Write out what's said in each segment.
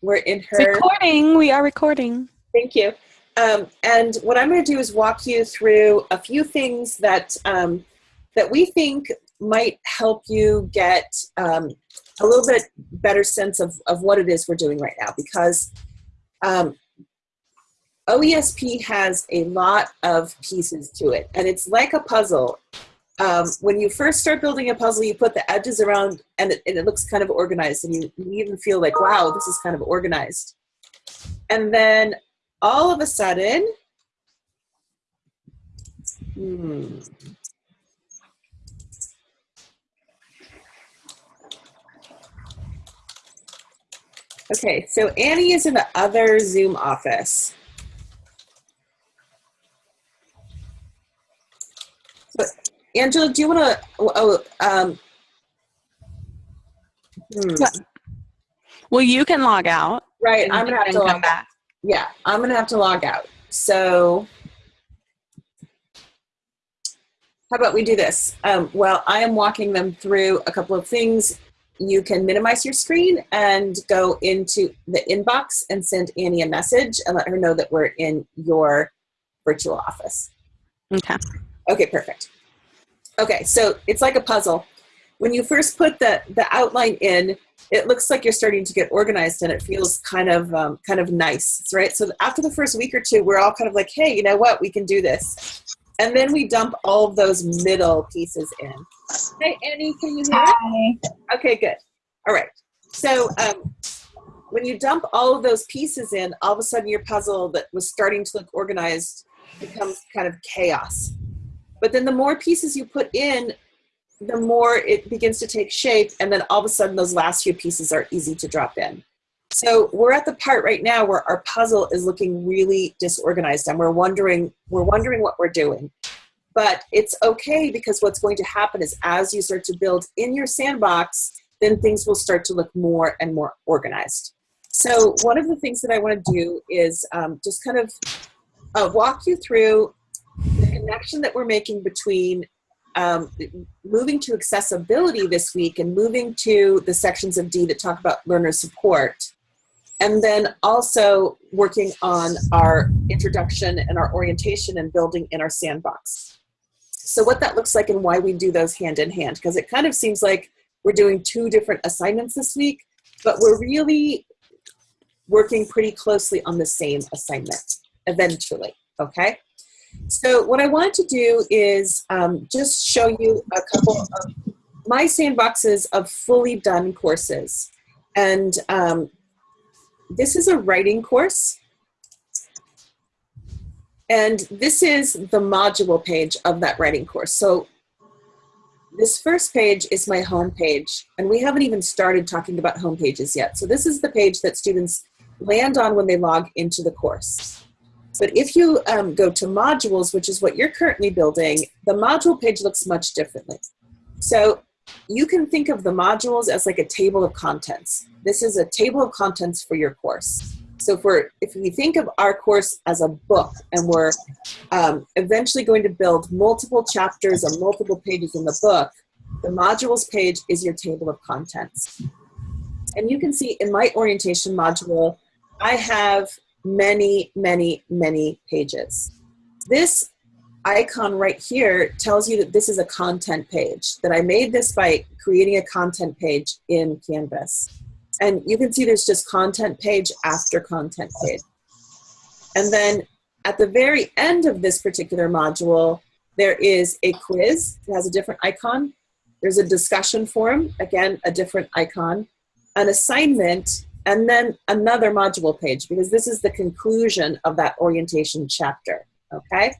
We're in her recording. We are recording. Thank you. Um, and what I'm going to do is walk you through a few things that um, that we think might help you get um, a little bit better sense of, of what it is we're doing right now because um, OESP has a lot of pieces to it and it's like a puzzle. Um, when you first start building a puzzle, you put the edges around and it, and it looks kind of organized and you, you even feel like, wow, this is kind of organized. And then all of a sudden, hmm, Okay, so Annie is in the other Zoom office. But Angela, do you want to? Oh, um, hmm. Well, you can log out. Right, I'm gonna have to log back. Yeah, I'm gonna have to log out. So, how about we do this? Um, well, I am walking them through a couple of things you can minimize your screen and go into the inbox and send Annie a message and let her know that we're in your virtual office. Okay. Okay, perfect. Okay, so it's like a puzzle. When you first put the, the outline in, it looks like you're starting to get organized and it feels kind of um, kind of nice, right? So after the first week or two, we're all kind of like, hey, you know what, we can do this. And then we dump all of those middle pieces in. Hey, Annie, can you hear me? Okay, good. All right. So um, when you dump all of those pieces in, all of a sudden your puzzle that was starting to look organized becomes kind of chaos. But then the more pieces you put in, the more it begins to take shape, and then all of a sudden those last few pieces are easy to drop in. So we're at the part right now where our puzzle is looking really disorganized, and we're wondering we're wondering what we're doing. But it's okay because what's going to happen is as you start to build in your sandbox, then things will start to look more and more organized. So one of the things that I want to do is um, just kind of uh, walk you through connection that we're making between um, moving to accessibility this week and moving to the sections of D that talk about learner support. And then also working on our introduction and our orientation and building in our sandbox. So what that looks like and why we do those hand in hand, because it kind of seems like we're doing two different assignments this week, but we're really working pretty closely on the same assignment eventually, okay? So what I want to do is um, just show you a couple of my sandboxes of fully done courses. And um, this is a writing course. And this is the module page of that writing course. So this first page is my home page, and we haven't even started talking about home pages yet. So this is the page that students land on when they log into the course. But if you um, go to modules, which is what you're currently building, the module page looks much differently. So you can think of the modules as like a table of contents. This is a table of contents for your course. So for if we think of our course as a book and we're um, eventually going to build multiple chapters and multiple pages in the book, the modules page is your table of contents. And you can see in my orientation module, I have many, many, many pages. This icon right here tells you that this is a content page, that I made this by creating a content page in Canvas. And you can see there's just content page after content page. And then at the very end of this particular module, there is a quiz. It has a different icon. There's a discussion forum, again, a different icon, an assignment, and then another module page because this is the conclusion of that orientation chapter, okay?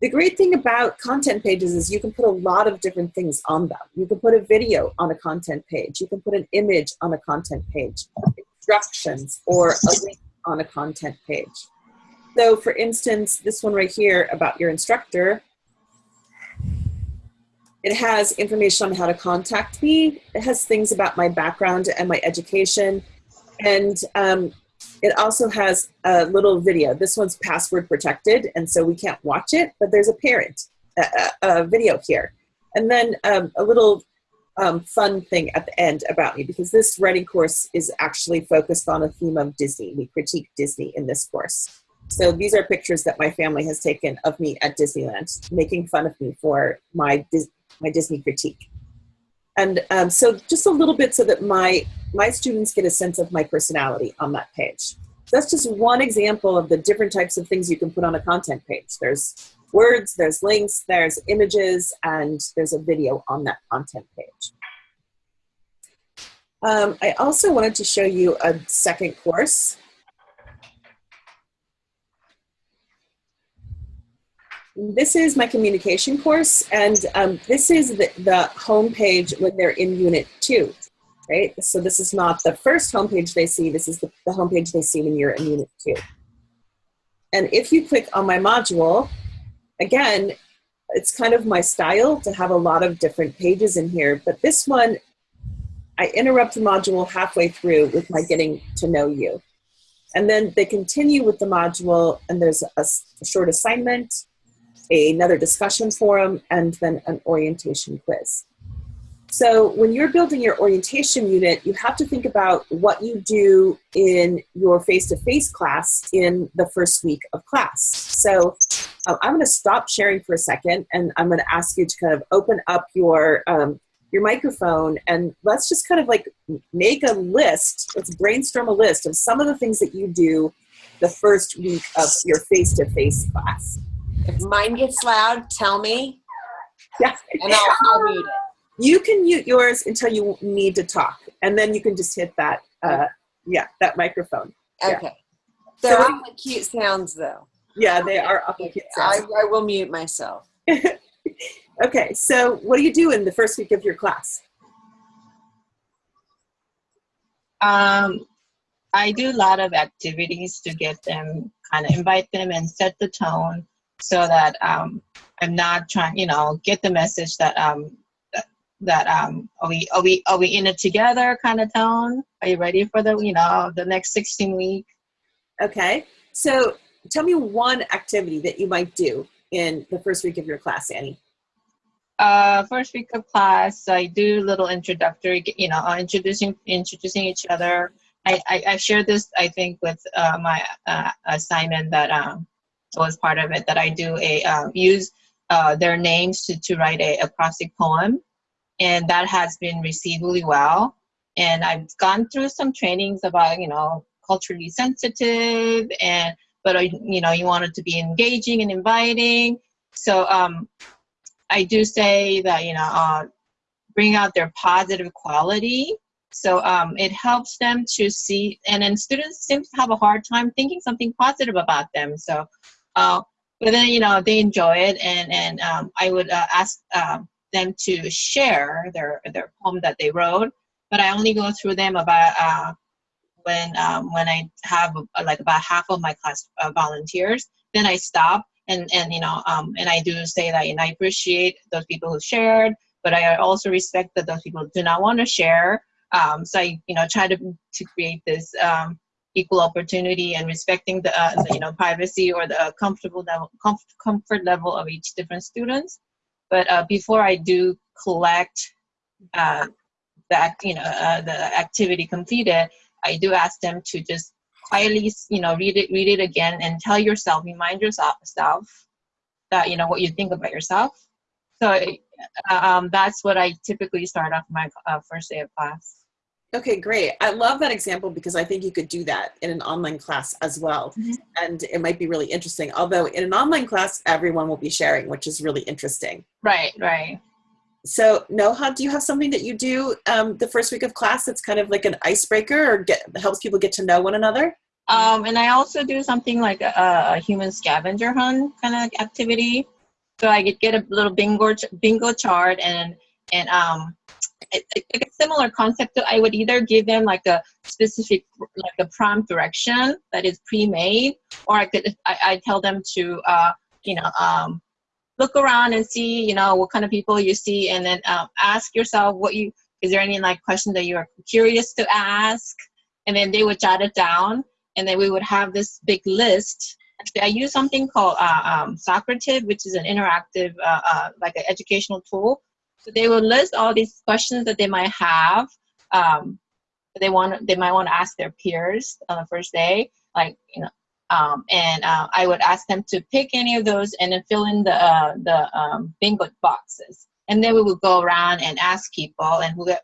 The great thing about content pages is you can put a lot of different things on them. You can put a video on a content page. You can put an image on a content page, instructions, or a link on a content page. So for instance, this one right here about your instructor, it has information on how to contact me. It has things about my background and my education. And um, it also has a little video. This one's password protected, and so we can't watch it, but there's a parent, a, a, video here. And then um, a little um, fun thing at the end about me because this writing course is actually focused on a theme of Disney. We critique Disney in this course. So these are pictures that my family has taken of me at Disneyland, making fun of me for my my Disney critique. And um, so just a little bit so that my my students get a sense of my personality on that page. That's just one example of the different types of things you can put on a content page. There's words, there's links, there's images, and there's a video on that content page. Um, I also wanted to show you a second course. This is my communication course, and um, this is the, the home page when they're in Unit 2, right? So this is not the first homepage they see, this is the, the homepage they see when you're in Unit 2. And if you click on my module, again, it's kind of my style to have a lot of different pages in here, but this one, I interrupt the module halfway through with my getting to know you. And then they continue with the module, and there's a, a short assignment, another discussion forum, and then an orientation quiz. So when you're building your orientation unit, you have to think about what you do in your face-to-face class in the first week of class. So uh, I'm going to stop sharing for a second, and I'm going to ask you to kind of open up your um, your microphone, and let's just kind of like make a list. Let's brainstorm a list of some of the things that you do the first week of your face-to-face class. If mine gets loud, tell me, Yeah. and I'll, I'll mute it. You can mute yours until you need to talk, and then you can just hit that, uh, yeah, that microphone. Yeah. Okay. They're So- awfully cute sounds, though. Yeah, they are awful cute I. I will mute myself. Okay, so what do you do in the first week of your class? Um, I do a lot of activities to get them, kind of invite them and set the tone so that um, I'm not trying, you know, get the message that um, that, that um, are we are we are we in it together kind of tone. Are you ready for the you know the next 16 week? Okay, so tell me one activity that you might do in the first week of your class, Annie. Uh, first week of class, I do little introductory, you know, uh, introducing introducing each other. I, I, I shared this, I think, with uh, my uh, assignment that um, was part of it. That I do a um, use uh, their names to, to write a acrostic poem, and that has been received really well. And I've gone through some trainings about, you know, culturally sensitive, and but uh, you know, you want it to be engaging and inviting. So um, I do say that you know uh, bring out their positive quality. So um, it helps them to see, and then students seem to have a hard time thinking something positive about them. So, uh, but then you know they enjoy it, and and um, I would uh, ask um, them to share their their poem that they wrote. But I only go through them about uh, when um, when I have uh, like about half of my class uh, volunteers. Then I stop and and you know um, and I do say that and I appreciate those people who shared, but I also respect that those people do not want to share. Um, so I you know try to to create this um, equal opportunity and respecting the, uh, you know privacy or the comfortable level comf- comfort level of each different students. But uh, before I do collect uh, that you know uh, the activity completed, I do ask them to just quietly you know read it read it again and tell yourself remind yourself self that you know what you think about yourself so um, that's what i typically start off my uh, first day of class Okay, great. I love that example because I think you could do that in an online class as well. Mhm. And it might be really interesting. Although in an online class, everyone will be sharing, which is really interesting. right right So, Noha, do you have something that you do um, the first week of class that's kind of like an icebreaker or get helps people get to know one another? um, and i also do something like a, a human scavenger hunt kind of activity so i could get a little bingo bingo chart and and um it, a similar concept to i would either give them like a specific like a prompt direction that is pre-made or i could i, I tell them to uh you know um look around and see you know what kind of people you see and then um, ask yourself what you is there any like question that you're curious to ask? And then they would jot it down and then we would have this big list. I use something called uh, um, socrative which is an interactive uh, uh, like an educational tool So they will list all these questions that they might have. Um, they want they might want to ask their peers on the first day, like you know. Um, and uh, I would ask them to pick any of those and then fill in the uh, the um, bingo boxes. And then we would go around and ask people, and who, uh,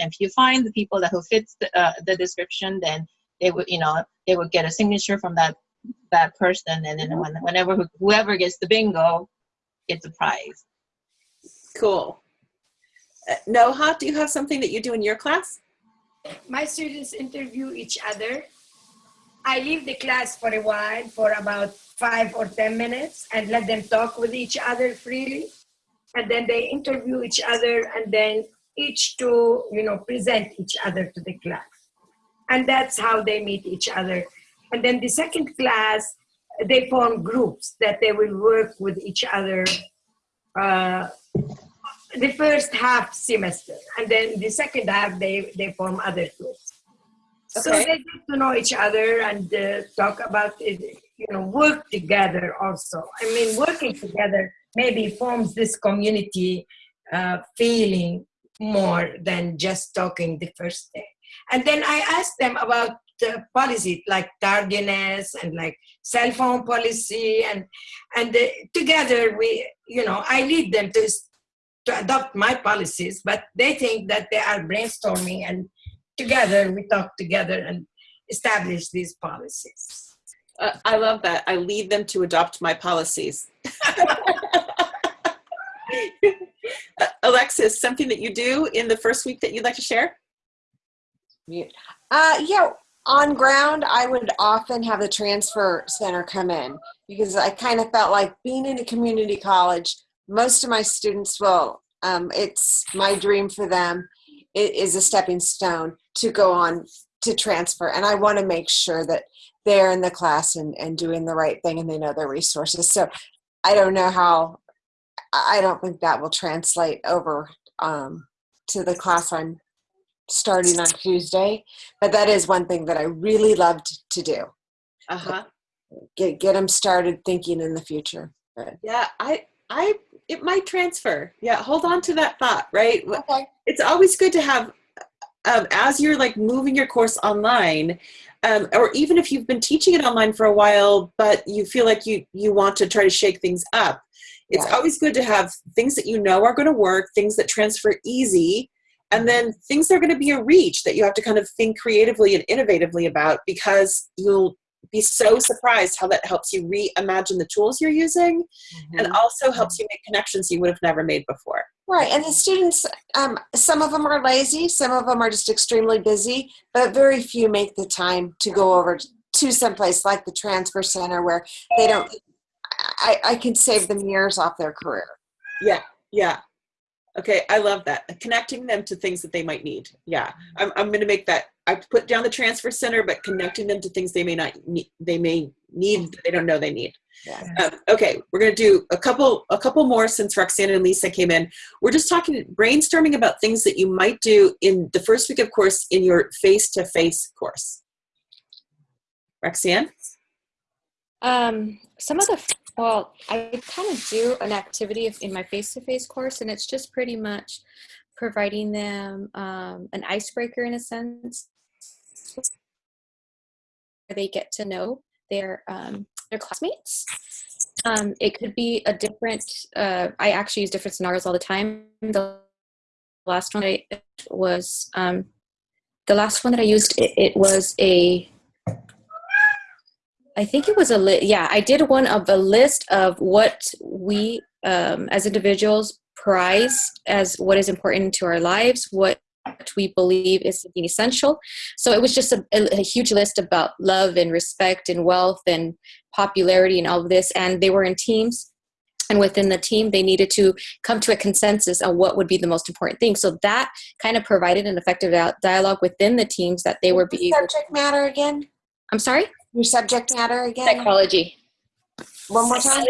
and if you find the people that who fits the, uh, the description, then they would you know they would get a signature from that that person, and then when, whenever whoever gets the bingo gets a prize. Cool. Uh, Noha, do you have something that you do in your class? my students interview each other. I leave the class for a while, for about five or 10 minutes, and let them talk with each other freely. And then they interview each other, and then each to, you know, present each other to the class. And that's how they meet each other. And then the second class, they form groups that they will work with each other uh, the first half semester and then the second half they they form other groups. So they get to know each other and uh, talk about it you know work together also. I mean working together maybe forms this community uh, feeling more than just talking the first day. And then i asked them about the policy like tardiness and like cell phone policy and and uh, together we you know i lead them to to adopt my policies, but they think that they are brainstorming and together we talk together and establish these policies. Uh, I love that. I lead them to adopt my policies. Uh, Alexis, something that you do in the first week that you'd like to share? Mute. Uh, yeah, on ground, I would often have the transfer center come in because I kind of felt like being in a community college, most of my students will, um, it's my dream for them. It is a stepping stone to go on to transfer. And I want to make sure that they're in the class and, and doing the right thing and they know their resources. So I don't know how, I don't think that will translate over um, to the class I'm starting on Tuesday. But that is one thing that I really loved to do. Uh huh. Get get them started thinking in the future. But, Yeah, I, I, it might transfer. Yeah, hold on to that thought, right? okay. It's always good to have, um, as you're like moving your course online, um, or even if you've been teaching it online for a while, but you feel like you you want to try to shake things up. It's Yeah. always good to have things that you know are going to work, things that transfer easy, and then things that are going to be a reach that you have to kind of think creatively and innovatively about because you'll be so surprised how that helps you reimagine the tools you're using and also helps you make connections you would have never made before. Right, and the students, um, some of them are lazy, some of them are just extremely busy, but very few make the time to go over to someplace like the transfer center where they don't. I, I can save them years off their career. Yeah, yeah. Okay, I love that. Connecting them to things that they might need. Yeah, I'm, I'm going to make that. I put down the transfer center, but connecting them to things they may not need, they may need they don't know they need. Yeah. Um, okay, we're going to do a couple a couple more since Roxanne and Lisa came in. We're just talking brainstorming about things that you might do in the first week of course in your face to face course. Roxanne. Um, some of the, well, I kind of do an activity in my face-to-face course, and it's just pretty much providing them um, an icebreaker in a sense. Where they get to know their um, their classmates. Um, it could be a different. Uh, I actually use different scenarios all the time. The last one I was um, the last one that I used. It, it was a I think it was a list. yeah. I did one of a list of what we um, as individuals prize as what is important to our lives, what we believe is essential. So it was just a, a, a huge list about love and respect and wealth and popularity and all of this. And they were in teams, and within the team, they needed to come to a consensus on what would be the most important thing. So that kind of provided an effective dialogue within the teams that they were. being. Subject matter again? I'm sorry. Your subject matter again? Psychology. One more time?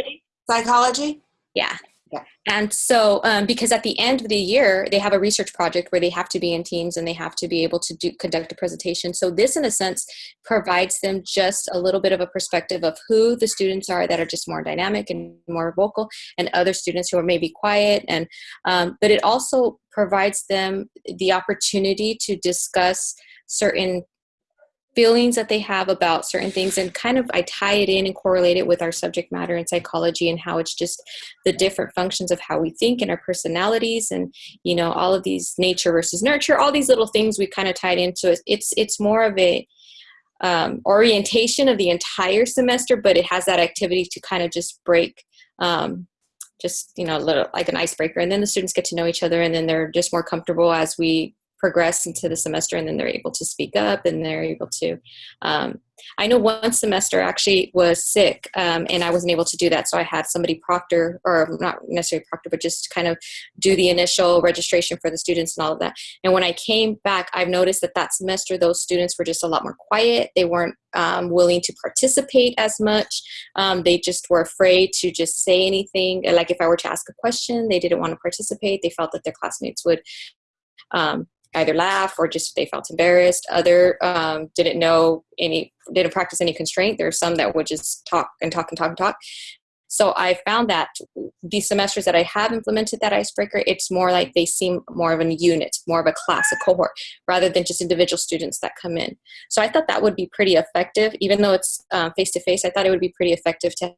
Psychology? Yeah. Yeah. And so, um, because at the end of the year, they have a research project where they have to be in teams and they have to be able to do conduct a presentation. So this, in a sense, provides them just a little bit of a perspective of who the students are that are just more dynamic and more vocal, and other students who are maybe quiet. And um, but it also provides them the opportunity to discuss certain feelings that they have about certain things and kind of I tie it in and correlate it with our subject matter in psychology and how it's just the different functions of how we think and our personalities and you know all of these nature versus nurture all these little things we kind of tied into it. It's it's more of a um, orientation of the entire semester but it has that activity to kind of just break um, just you know a little like an icebreaker and then the students get to know each other and then they're just more comfortable as we progress into the semester and then they're able to speak up and they're able to um, i know one semester actually was sick um, and i wasn't able to do that. So i had somebody proctor or not necessarily proctor but just kind of do the initial registration for the students and all of that. And when i came back i've noticed that that semester those students were just a lot more quiet. They weren't um, willing to participate as much. Um, they just were afraid to just say anything. Like if i were to ask a question they didn't want to participate. They felt that their classmates would um, either laugh or just they felt embarrassed. Other um, didn't know any, didn't practice any constraint. There are some that would just talk and talk and talk and talk. So I found that these semesters that I have implemented that icebreaker, it's more like they seem more of a unit, more of a class, a cohort, rather than just individual students that come in. So I thought that would be pretty effective, even though it's face to face. I thought it would be pretty effective to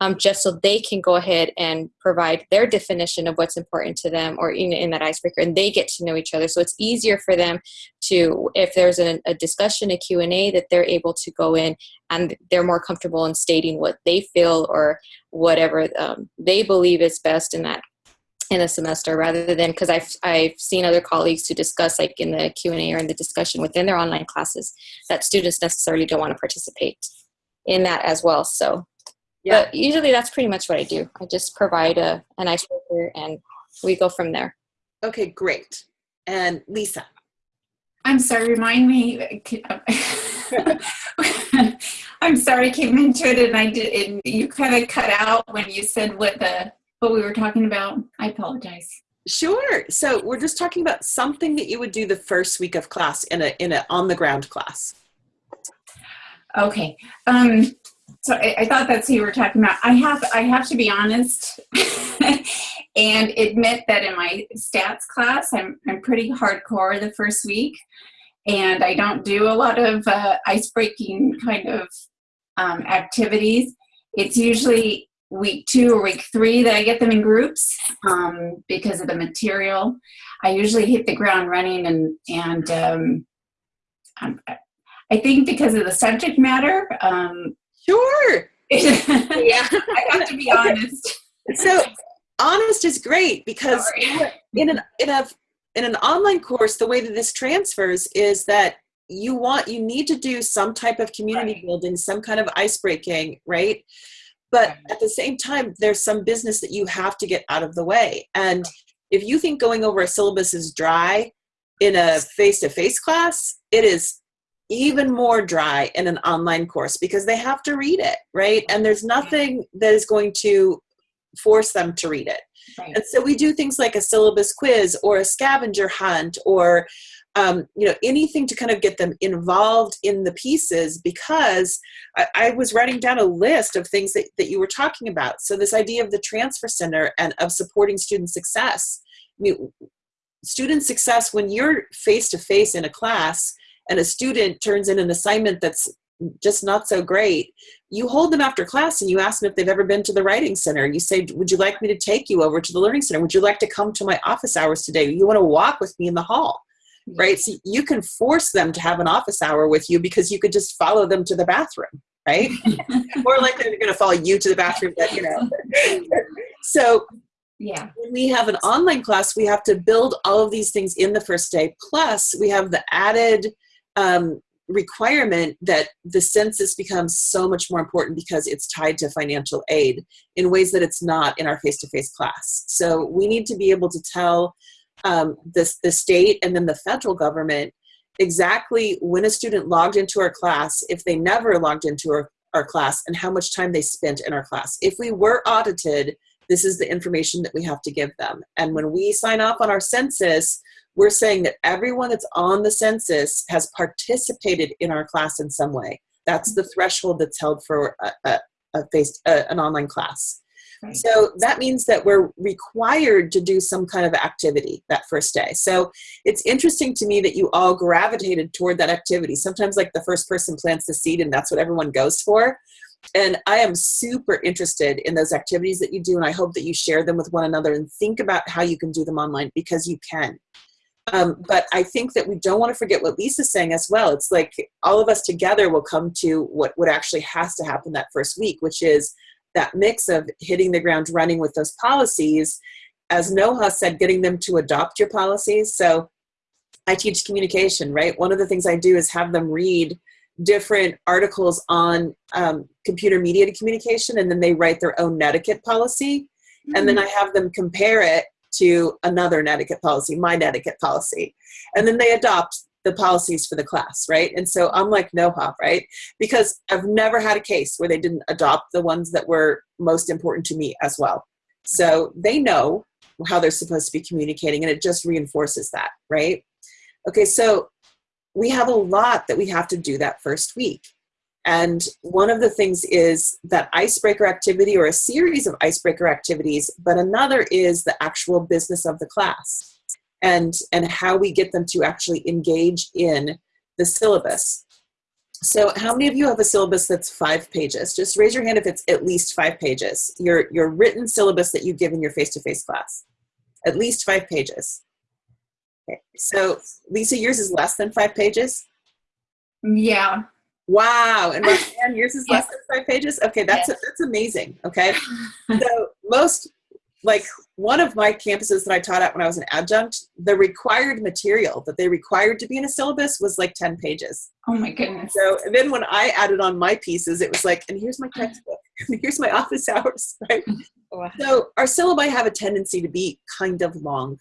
um, just so they can go ahead and provide their definition of what's important to them or in, in that icebreaker and they get to know each other. So it's easier for them to if there's a, a discussion a q&a that they're able to go in and they're more comfortable in stating what they feel or whatever um, they believe is best in that in a semester rather than because I've, I've seen other colleagues who discuss like in the q&a or in the discussion within their online classes that students necessarily don't want to participate in that as well. So Yeah. but usually that's pretty much what I do. I just provide a, an icebreaker and we go from there. Okay, great. And Lisa. I'm sorry, remind me. I'm sorry, I came into it and I did, and you kind of cut out when you said what the what we were talking about. I apologize. Sure. So we're just talking about something that you would do the first week of class in a in a on the ground class. Okay. Um, so I, I thought that's who you were talking about. I have I have to be honest and admit that in my stats class, I'm I'm pretty hardcore the first week, and I don't do a lot of uh, ice breaking kind of um, activities. It's usually week two or week three that I get them in groups um, because of the material. I usually hit the ground running and and um, I'm, I think because of the subject matter. Um, Sure. Yeah, I have to be honest. so honest is great because Sorry. in an in a in an online course the way that this transfers is that you want you need to do some type of community Right. building some kind of ice breaking right but Right. at the same time there's some business that you have to get out of the way and if you think going over a syllabus is dry in a face-to-face class it is even more dry in an online course because they have to read it right and there's nothing that is going to force them to read it Right. and so we do things like a syllabus quiz or a scavenger hunt or um, you know anything to kind of get them involved in the pieces because I, I was writing down a list of things that, that you were talking about. So this idea of the transfer center and of supporting student success. I mean, student success when you're face to face in a class and a student turns in an assignment that's just not so great you hold them after class and you ask them if they've ever been to the writing center. You say would you like me to take you over to the learning center? Would you like to come to my office hours today? You want to walk with me in the hall right? So you can force them to have an office hour with you because you could just follow them to the bathroom right? More likely they're going to follow you to the bathroom but you know. So Yeah. when we have an online class, we have to build all of these things in the first day. Plus, we have the added um, requirement that the census becomes so much more important because it's tied to financial aid in ways that it's not in our face-to-face class. So we need to be able to tell um, the, the state and then the federal government exactly when a student logged into our class, if they never logged into our, our class and how much time they spent in our class. If we were audited, this is the information that we have to give them. And when we sign off on our census, we're saying that everyone that's on the census has participated in our class in some way. That's the threshold that's held for a, a, a face, a, an online class. Right. So that means that we're required to do some kind of activity that first day. So it's interesting to me that you all gravitated toward that activity. Sometimes, like the first person plants the seed, and that's what everyone goes for. And I am super interested in those activities that you do, and I hope that you share them with one another and think about how you can do them online because you can. Um, but I think that we don't want to forget what Lisa's saying as well. It's like all of us together will come to what, what actually has to happen that first week, which is that mix of hitting the ground running with those policies. As Noha said, getting them to adopt your policies. So I teach communication, right? One of the things I do is have them read different articles on um, computer mediated communication and then they write their own netiquette policy. And then I have them compare it to another netiquette policy, my netiquette policy. And then they adopt the policies for the class, right? And so I'm like NOHA, right? Because I've never had a case where they didn't adopt the ones that were most important to me as well. So they know how they're supposed to be communicating and it just reinforces that, right? Okay, so we have a lot that we have to do that first week. And one of the things is that icebreaker activity or a series of icebreaker activities, but another is the actual business of the class and, and how we get them to actually engage in the syllabus. So how many of you have a syllabus that's five pages? Just raise your hand if it's at least five pages. Your, your written syllabus that you give in your face-to-face class. At least five pages. Okay. So Lisa, yours is less than five pages? Yeah. Wow, and Roxanne, yours is less than five pages. Okay, that's that's amazing. Okay, so most like one of my campuses that I taught at when I was an adjunct, the required material that they required to be in a syllabus was like ten pages. Oh my goodness. So then when I added on my pieces, it was like, and here's my textbook, and here's my office hours, right? Wow. So our syllabi have a tendency to be kind of long.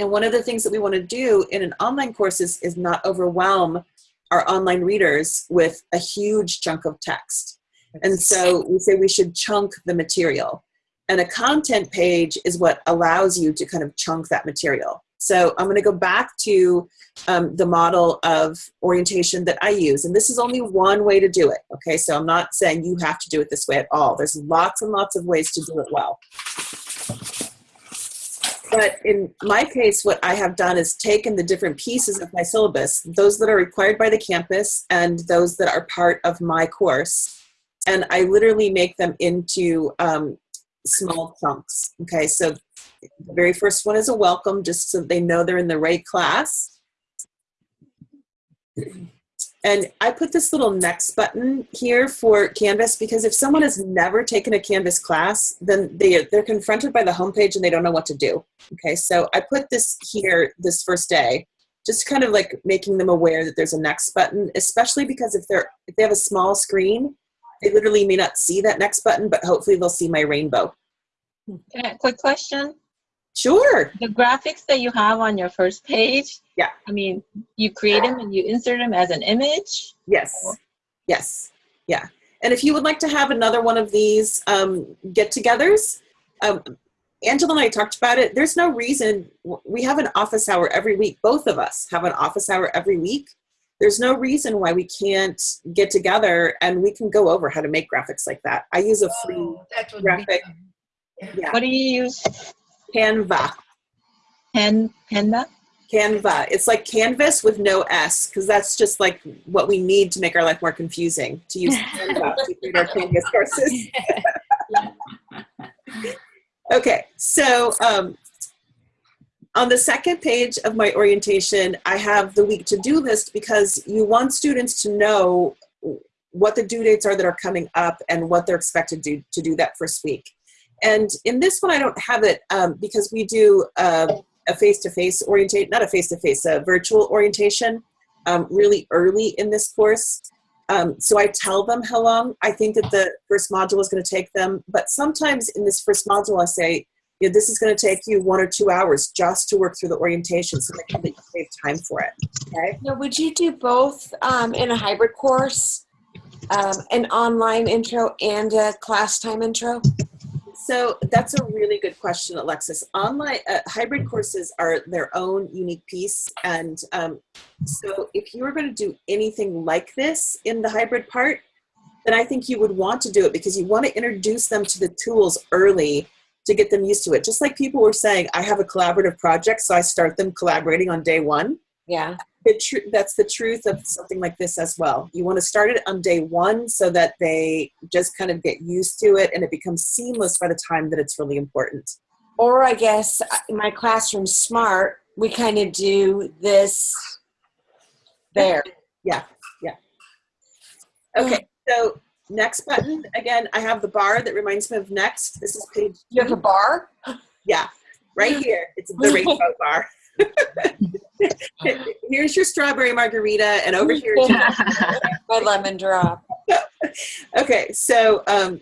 And one of the things that we want to do in an online course is, is not overwhelm our online readers with a huge chunk of text. And so we say we should chunk the material. And a content page is what allows you to kind of chunk that material. So I'm going to go back to um, the model of orientation that I use. And this is only one way to do it. Okay, so I'm not saying you have to do it this way at all. There's lots and lots of ways to do it well. But in my case, what I have done is taken the different pieces of my syllabus, those that are required by the campus and those that are part of my course, and I literally make them into um, small chunks. Okay, so the very first one is a welcome, just so they know they're in the right class. And I put this little next button here for Canvas because if someone has never taken a Canvas class, then they, they're confronted by the homepage and they don't know what to do. Okay, so I put this here this first day, just kind of like making them aware that there's a next button, especially because if they're if they have a small screen, they literally may not see that next button, but hopefully they'll see my rainbow. Can I- Quick question. Sure. The graphics that you have on your first page, Yeah. I mean, you create them and you insert them as an image. Yes. Yes. Yeah. And if you would like to have another one of these um, get togethers, um, Angela and I talked about it. There's no reason we have an office hour every week. Both of us have an office hour every week. There's no reason why we can't get together and we can go over how to make graphics like that. I use a free Oh, that would graphic. be. Yeah. What do you use? Canva. Pen, Panda? Canva. It's like Canvas with no S because that's just like what we need to make our life more confusing to use Canva to create our Canvas courses. okay, so um, on the second page of my orientation, I have the week to-do list because you want students to know what the due dates are that are coming up and what they're expected to do, to do that first week. And in this one, I don't have it um, because we do uh, a face-to-face orientation, not a face-to-face, a virtual orientation um, really early in this course. Um, so I tell them how long I think that the first module is going to take them. But sometimes in this first module, I say, you know, this is going to take you one or two hours just to work through the orientation so that you save time for it. Okay. Now, would you do both um, in a hybrid course? um, an online intro and a class time intro? So that's a really good question, Alexis. Online uh, hybrid courses are their own unique piece, and um, so if you were going to do anything like this in the hybrid part, then I think you would want to do it because you want to introduce them to the tools early to get them used to it. Just like people were saying, I have a collaborative project, so I start them collaborating on day one. Yeah. The tr- that's the truth of something like this as well. You want to start it on day one so that they just kind of get used to it and it becomes seamless by the time that it's really important. Or I guess uh, my classroom smart, we kind of do this there. Yeah, yeah. Okay, so next button, again, I have the bar that reminds me of next. This is page, You have a bar? yeah, right here. It's the rainbow bar. Here's your strawberry margarita and over here. My lemon drop. Okay, so um,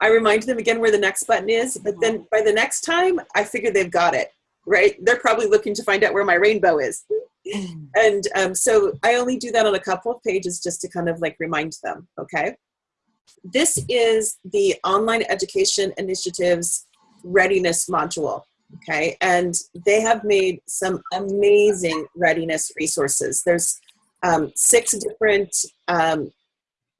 I remind them again where the next button is, but then by the next time, I figure they've got it, right? They're probably looking to find out where my rainbow is. And um, so I only do that on a couple of pages just to kind of like remind them, okay? This is the Online Education Initiatives Readiness Module, okay? And they have made some amazing readiness resources. There's um, six different um,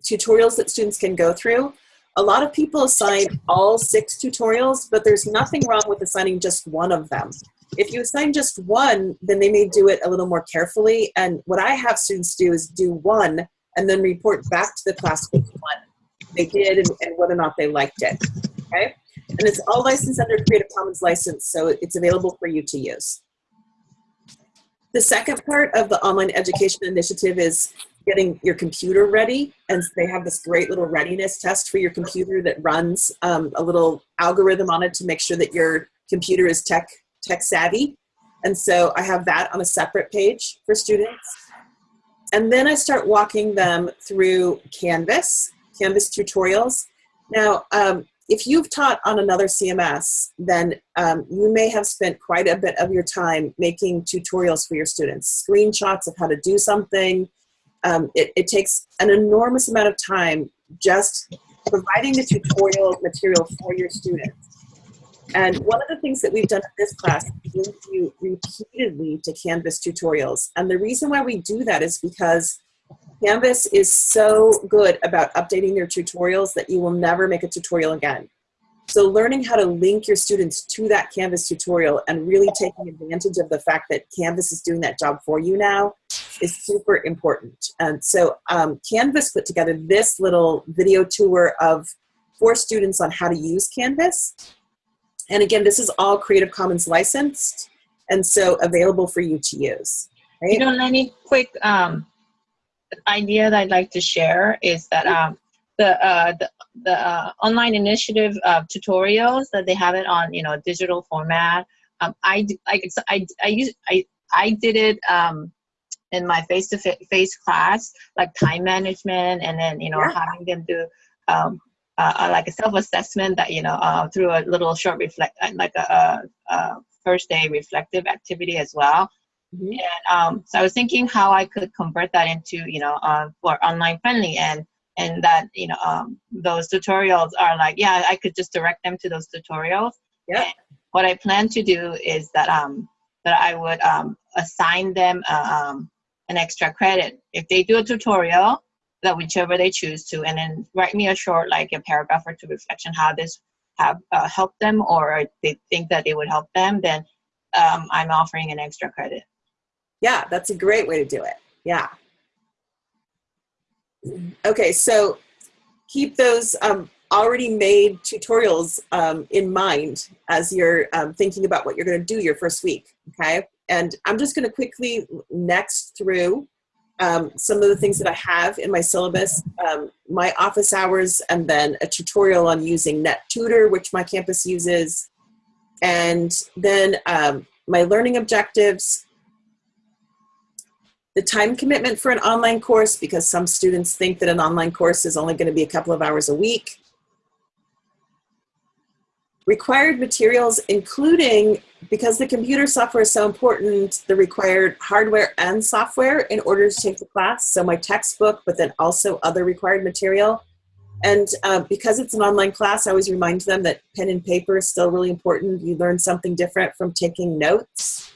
tutorials that students can go through. A lot of people assign all six tutorials, but there's nothing wrong with assigning just one of them. If you assign just one, then they may do it a little more carefully. And what I have students do is do one and then report back to the class which one they did and, and whether or not they liked it. Okay? And it's all licensed under Creative Commons license, so it's available for you to use. The second part of the online education initiative is getting your computer ready. And they have this great little readiness test for your computer that runs um, a little algorithm on it to make sure that your computer is tech, tech savvy. And so I have that on a separate page for students. And then I start walking them through Canvas, Canvas tutorials. Now, um, if you've taught on another CMS, then um, you may have spent quite a bit of your time making tutorials for your students, screenshots of how to do something. Um, it, it takes an enormous amount of time just providing the tutorial material for your students. And one of the things that we've done in this class is you repeatedly to Canvas tutorials. And the reason why we do that is because Canvas is so good about updating their tutorials that you will never make a tutorial again. So learning how to link your students to that Canvas tutorial and really taking advantage of the fact that Canvas is doing that job for you now is super important. And so um, Canvas put together this little video tour of for students on how to use Canvas. And again, this is all Creative Commons licensed and so available for you to use. Right? You know, Lenny, quick um, idea that I'd like to share is that um, the uh, the, the uh, online initiative uh, tutorials that they have it on, you know, digital format. Um, I like I I use I I did it um, in my face-to-face class, like time management, and then you know Yeah. having them do. Um, uh, like a self-assessment that you know uh, through a little short reflect like a, a, a first day reflective activity as well Mhm. and um, so I was thinking how I could convert that into, you know, uh, for online friendly and and that you know um, those tutorials are like, yeah, I could just direct them to those tutorials. Yep. And what I plan to do is that um, that I would um, assign them uh, um, an extra credit if they do a tutorial that whichever they choose to, and then write me a short like a paragraph or two reflection how this have uh, helped them or they think that it would help them, then um, I'm offering an extra credit. Yeah, that's a great way to do it. Yeah. Okay, so keep those um, already made tutorials um, in mind as you're um, thinking about what you're going to do your first week. Okay, and I'm just going to quickly next through um, some of the things that I have in my syllabus, um, my office hours, and then a tutorial on using NetTutor, which my campus uses, and then um, my learning objectives, the time commitment for an online course because some students think that an online course is only going to be a couple of hours a week. Required materials, including because the computer software is so important, the required hardware and software in order to take the class. So my textbook, but then also other required material. And uh, because it's an online class, I always remind them that pen and paper is still really important. You learn something different from taking notes.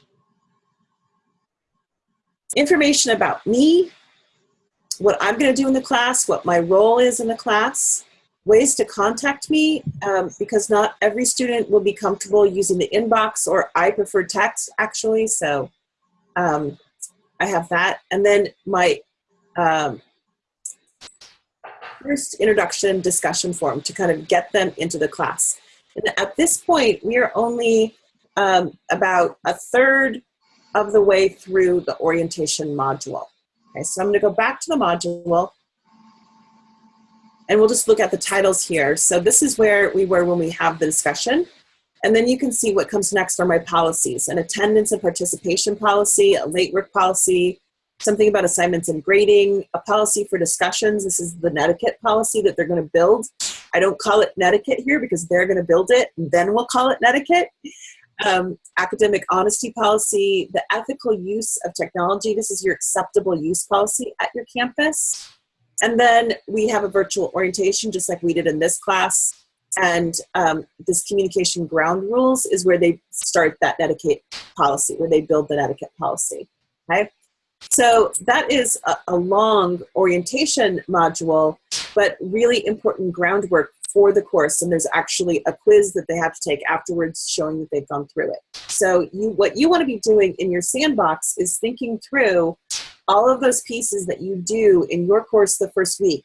Information about me, what I'm going to do in the class, what my role is in the class, ways to contact me, um, because not every student will be comfortable using the inbox, or I prefer text actually, so um, I have that. And then my um, first introduction discussion form to kind of get them into the class. And at this point, we are only um, about a third of the way through the orientation module. Okay, so I'm going to go back to the module and we'll just look at the titles here. So this is where we were when we have the discussion. And then you can see what comes next are my policies, an attendance and participation policy, a late work policy, something about assignments and grading, a policy for discussions. This is the netiquette policy that they're going to build. I don't call it netiquette here because they're going to build it, and then we'll call it netiquette. Um, academic honesty policy, the ethical use of technology. This is your acceptable use policy at your campus. And then we have a virtual orientation, just like we did in this class. And um, this communication ground rules is where they start that netiquette policy, where they build that etiquette policy. Okay. So that is a, a long orientation module, but really important groundwork for the course. And there's actually a quiz that they have to take afterwards showing that they've gone through it. So you, what you want to be doing in your sandbox is thinking through all of those pieces that you do in your course the first week.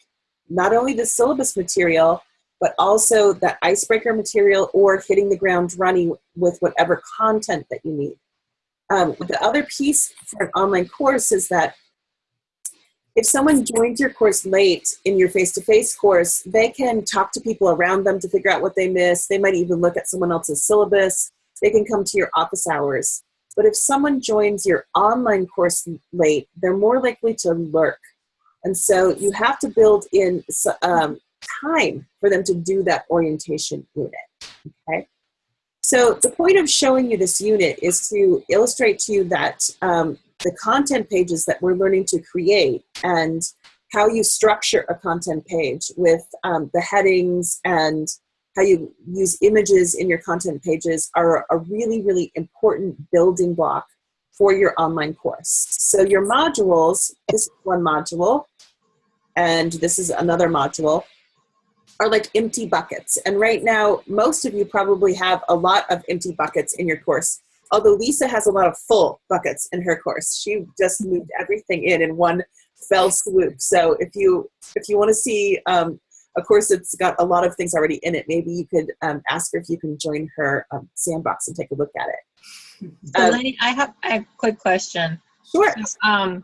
Not only the syllabus material, but also the icebreaker material or hitting the ground running with whatever content that you need. Um, the other piece for an online course is that if someone joins your course late in your face-to-face -face course, they can talk to people around them to figure out what they missed. They might even look at someone else's syllabus. They can come to your office hours. But if someone joins your online course late, they're more likely to lurk. And so you have to build in um, time for them to do that orientation unit, okay? So the point of showing you this unit is to illustrate to you that um, the content pages that we're learning to create and how you structure a content page with um, the headings and how you use images in your content pages are a really, really important building block for your online course. So your modules, this is one module, and this is another module, are like empty buckets. And right now, most of you probably have a lot of empty buckets in your course. Although Lisa has a lot of full buckets in her course. She just moved everything in in one fell swoop. So if you if you want to see um, of course, it's got a lot of things already in it. Maybe you could um, ask her if you can join her um, sandbox and take a look at it. I have, I have a quick question. Sure. So, um,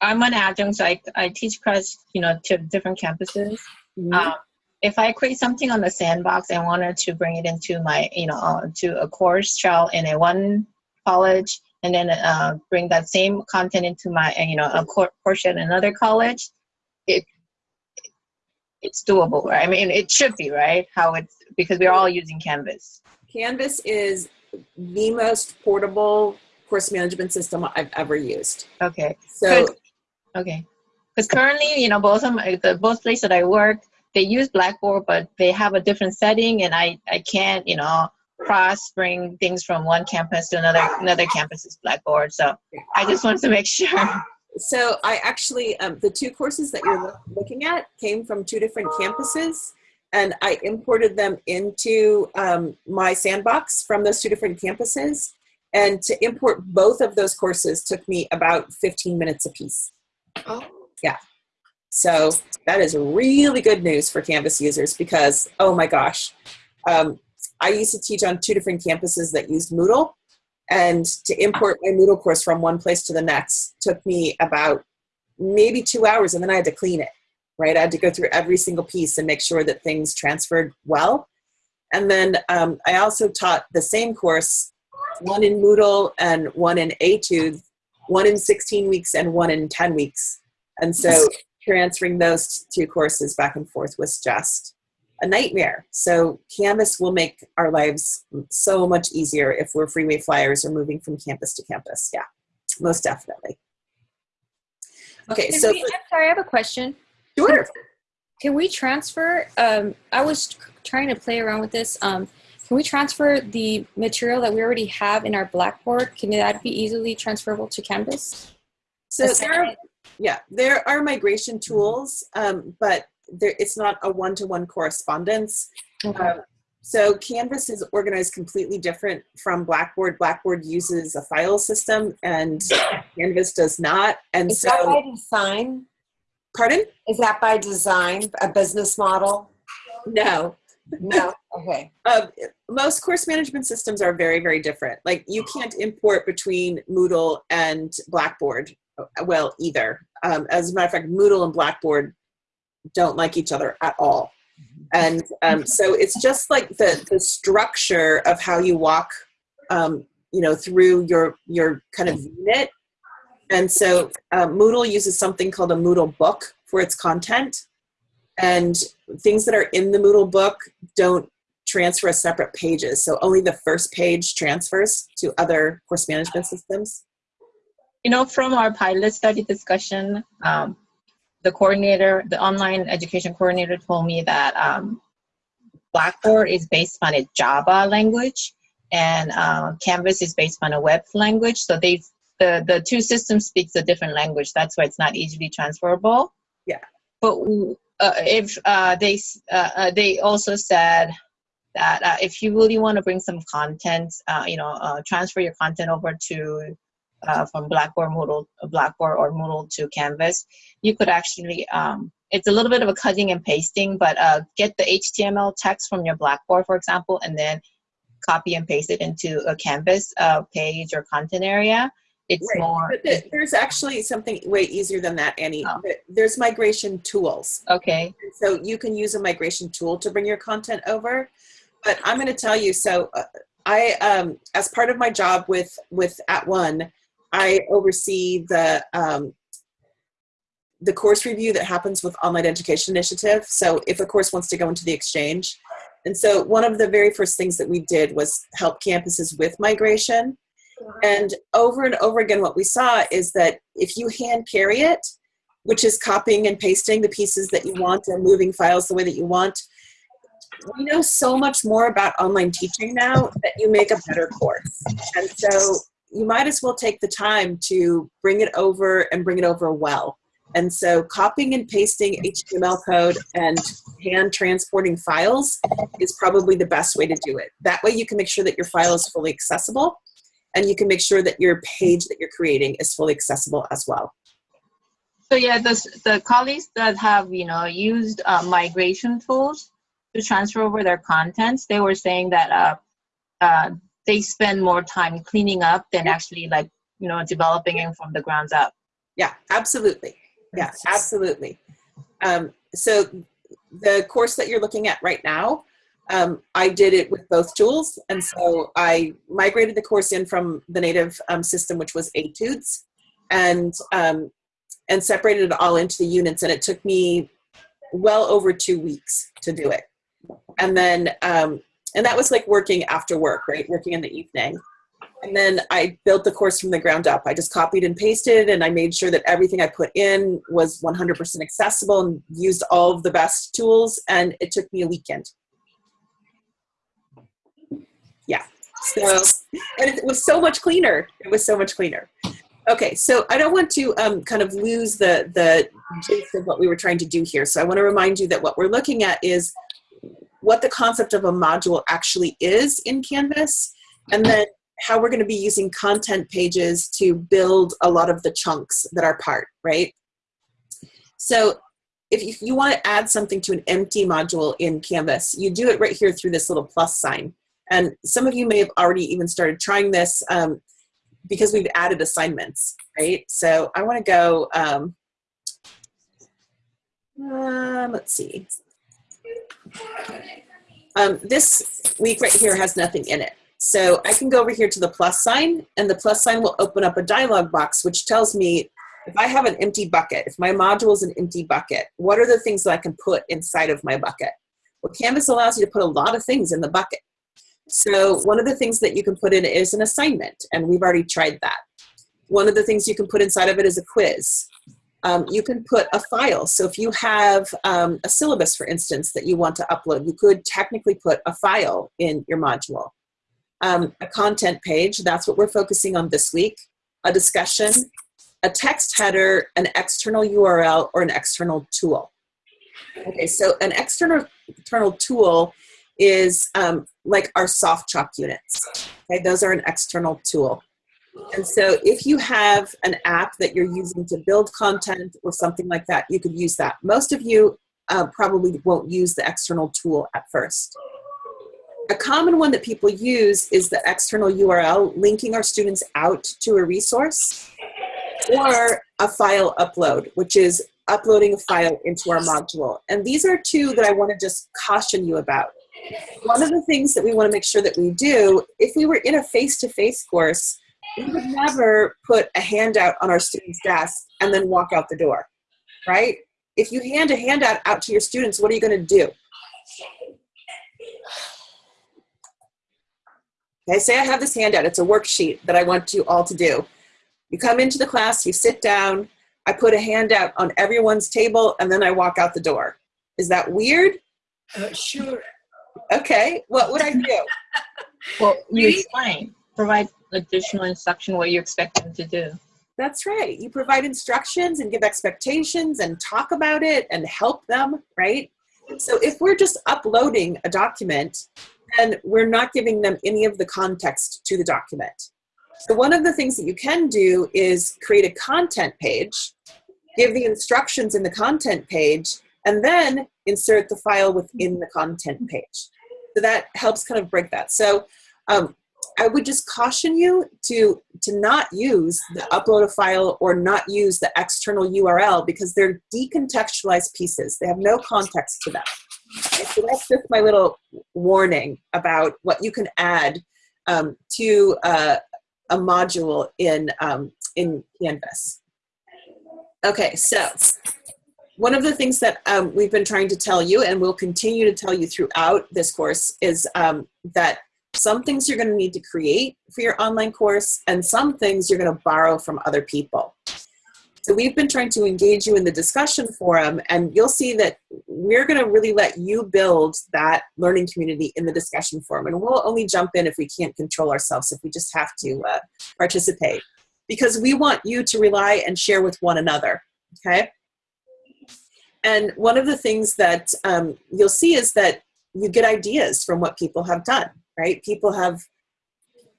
I'm an adjunct, so I, I teach across, you know, to different campuses. Mhm. Um, if I create something on the sandbox and wanted to bring it into my, you know, uh, to a course trial in a one college, and then uh, bring that same content into my, you know, a cour- course in another college, it it's doable, right? I mean, it should be, right? How it's because we're all using Canvas. Canvas is the most portable course management system I've ever used. Okay. So Okay. Because currently, you know, both of my, the both places that I work, they use Blackboard, but they have a different setting, and I I can't, you know, cross bring things from one campus to another another campus's Blackboard. So I just wanted to make sure. so I actually, um, the two courses that you're looking at came from two different campuses and I imported them into um, my sandbox from those two different campuses. And to import both of those courses took me about 15 minutes apiece. Oh. So that is really good news for Canvas users because, oh my gosh, um, I used to teach on two different campuses that used Moodle. And to import my Moodle course from one place to the next took me about maybe two hours, and then I had to clean it, right? I had to go through every single piece and make sure that things transferred well. And then um, I also taught the same course, one in Moodle and one in Etude, one in 16 weeks and one in 10 weeks. And so transferring those two courses back and forth was just a nightmare. So Canvas will make our lives so much easier if we're freeway flyers or moving from campus to campus. Yeah, most definitely. Okay, Can so we- I'm sorry, I have a question. sure. Can we transfer? Um, I was trying to play around with this. Um, can we transfer the material that we already have in our Blackboard? Can that be easily transferable to Canvas? So there yeah, there are migration tools, um, but there, it's not a one-to-one correspondence. Okay. Um, so Canvas is organized completely different from Blackboard. Blackboard uses a file system and Canvas does not. And Is that so, by design? pardon? Is that by design, a business model? No. No. Okay. Um, most course management systems are very, very different. Like you can't import between Moodle and Blackboard, well, either. Um, as a matter of fact, Moodle and Blackboard don't like each other at all. And um, so it's just like the, the structure of how you walk, um, you know, through your, your kind of unit. And so uh, Moodle uses something called a Moodle book for its content. And things that are in the Moodle book don't transfer as separate pages. So only the first page transfers to other course management systems. You know, from our pilot study discussion, um, the coordinator, the online education coordinator told me that um, Blackboard is based on a Java language and uh, Canvas is based on a web language. So they, the, the two systems speaks a different language. That's why it's not easily transferable. Yeah. But uh, if uh, they, uh, uh, they also said that uh, if you really want to bring some content, uh, you know, uh, transfer your content over to uh, from Blackboard Moodle, Blackboard or Moodle to Canvas, you could actually. Um, it's a little bit of a cutting and pasting, but uh, get the HTML text from your Blackboard, for example, and then copy and paste it into a Canvas uh, page or content area. It's Right. more But th- there's actually something way easier than that, Annie. Oh. There's migration tools. okay. So you can use a migration tool to bring your content over. But I'm going to tell you, so uh, I, um, as part of my job with, with At One, I oversee the, um, the course review that happens with Online Education Initiative. So if a course wants to go into the exchange. And so one of the very first things that we did was help campuses with migration. And over and over again, what we saw is that if you hand carry it, which is copying and pasting the pieces that you want and moving files the way that you want, we know so much more about online teaching now that you make a better course. And so you might as well take the time to bring it over and bring it over well. And so copying and pasting HTML code and hand transporting files is probably the best way to do it. That way you can make sure that your file is fully accessible and you can make sure that your page that you're creating is fully accessible as well. So yeah, the the colleagues that have you know used uh, migration tools to transfer over their contents, they were saying that uh, uh, they spend more time cleaning up than actually like you know developing it from the grounds up. Yeah, absolutely. Yeah, absolutely. Um, so the course that you're looking at right now, um, I did it with both tools. And so I migrated the course in from the native um, system, which was Etudes, and, um, and separated it all into the units. And it took me well over two weeks to do it. And then, um, and that was like working after work, right? Working in the evening. And then I built the course from the ground up. I just copied and pasted, and I made sure that everything I put in was 100% accessible and used all of the best tools. And it took me a weekend. Yeah. So, and it was so much cleaner. It was so much cleaner. Okay, so I don't want to um, kind of lose the the gist of what we were trying to do here. So I want to remind you that what we're looking at is what the concept of a module actually is in Canvas, and then how we're going to be using content pages to build a lot of the chunks that are part, right? So if you, want to add something to an empty module in Canvas, you do it right here through this little plus sign. And some of you may have already even started trying this um, because we've added assignments, right? So I want to go, um, um, let's see. Um, this week right here has nothing in it. So I can go over here to the plus sign and the plus sign will open up a dialog box which tells me if I have an empty bucket, if my module is an empty bucket, what are the things that I can put inside of my bucket? Well, Canvas allows you to put a lot of things in the bucket. So one of the things that you can put in is an assignment, and we've already tried that. One of the things you can put inside of it is a quiz. Um, you can put a file. So if you have um, a syllabus, for instance, that you want to upload, you could technically put a file in your module. Um, a content page, that's what we're focusing on this week. A discussion, a text header, an external URL, or an external tool. Okay, so an external, external tool is um, like our SoftChalk units. Okay, those are an external tool. And so if you have an app that you're using to build content or something like that, you could use that. Most of you uh, probably won't use the external tool at first. A common one that people use is the external URL, linking our students out to a resource, or a file upload, which is uploading a file into our module. And these are two that I want to just caution you about. One of the things that we want to make sure that we do, if we were in a face-to-face -face course, we would never put a handout on our student's desk and then walk out the door, right? If you hand a handout out to your students, what are you going to do? Okay, say I have this handout. It's a worksheet that I want you all to do. You come into the class, you sit down, I put a handout on everyone's table, and then I walk out the door. Is that weird? Uh, sure. Okay, what would I do? Well, you explain, provide additional instruction what you expect them to do. That's right. You provide instructions and give expectations and talk about it and help them, right? So if we're just uploading a document, then we're not giving them any of the context to the document. So one of the things that you can do is create a content page, give the instructions in the content page, and then insert the file within the content page. So that helps kind of break that. So um, I would just caution you to, to not use the upload a file or not use the external URL because they're decontextualized pieces. They have no context to them. Okay, so that's just my little warning about what you can add um, to uh, a module in, um, in Canvas. Okay, so one of the things that um, we've been trying to tell you and we'll continue to tell you throughout this course is um, that some things you're going to need to create for your online course, and some things you're going to borrow from other people. So we've been trying to engage you in the discussion forum, and you'll see that we're going to really let you build that learning community in the discussion forum. And we'll only jump in if we can't control ourselves, if we just have to uh, participate. Because we want you to rely and share with one another, okay? And one of the things that um, you'll see is that you get ideas from what people have done right? People have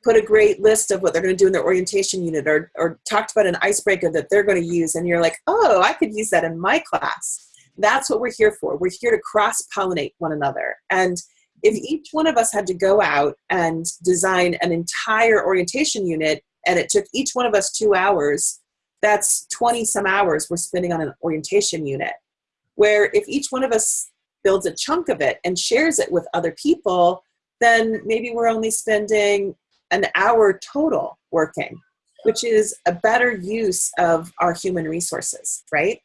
put a great list of what they're going to do in their orientation unit or, or talked about an icebreaker that they're going to use and you're like, oh, I could use that in my class. That's what we're here for. We're here to cross-pollinate one another. And if each one of us had to go out and design an entire orientation unit and it took each one of us two hours, that's 20 some hours we're spending on an orientation unit. Where if each one of us builds a chunk of it and shares it with other people, then maybe we're only spending an hour total working, which is a better use of our human resources, right?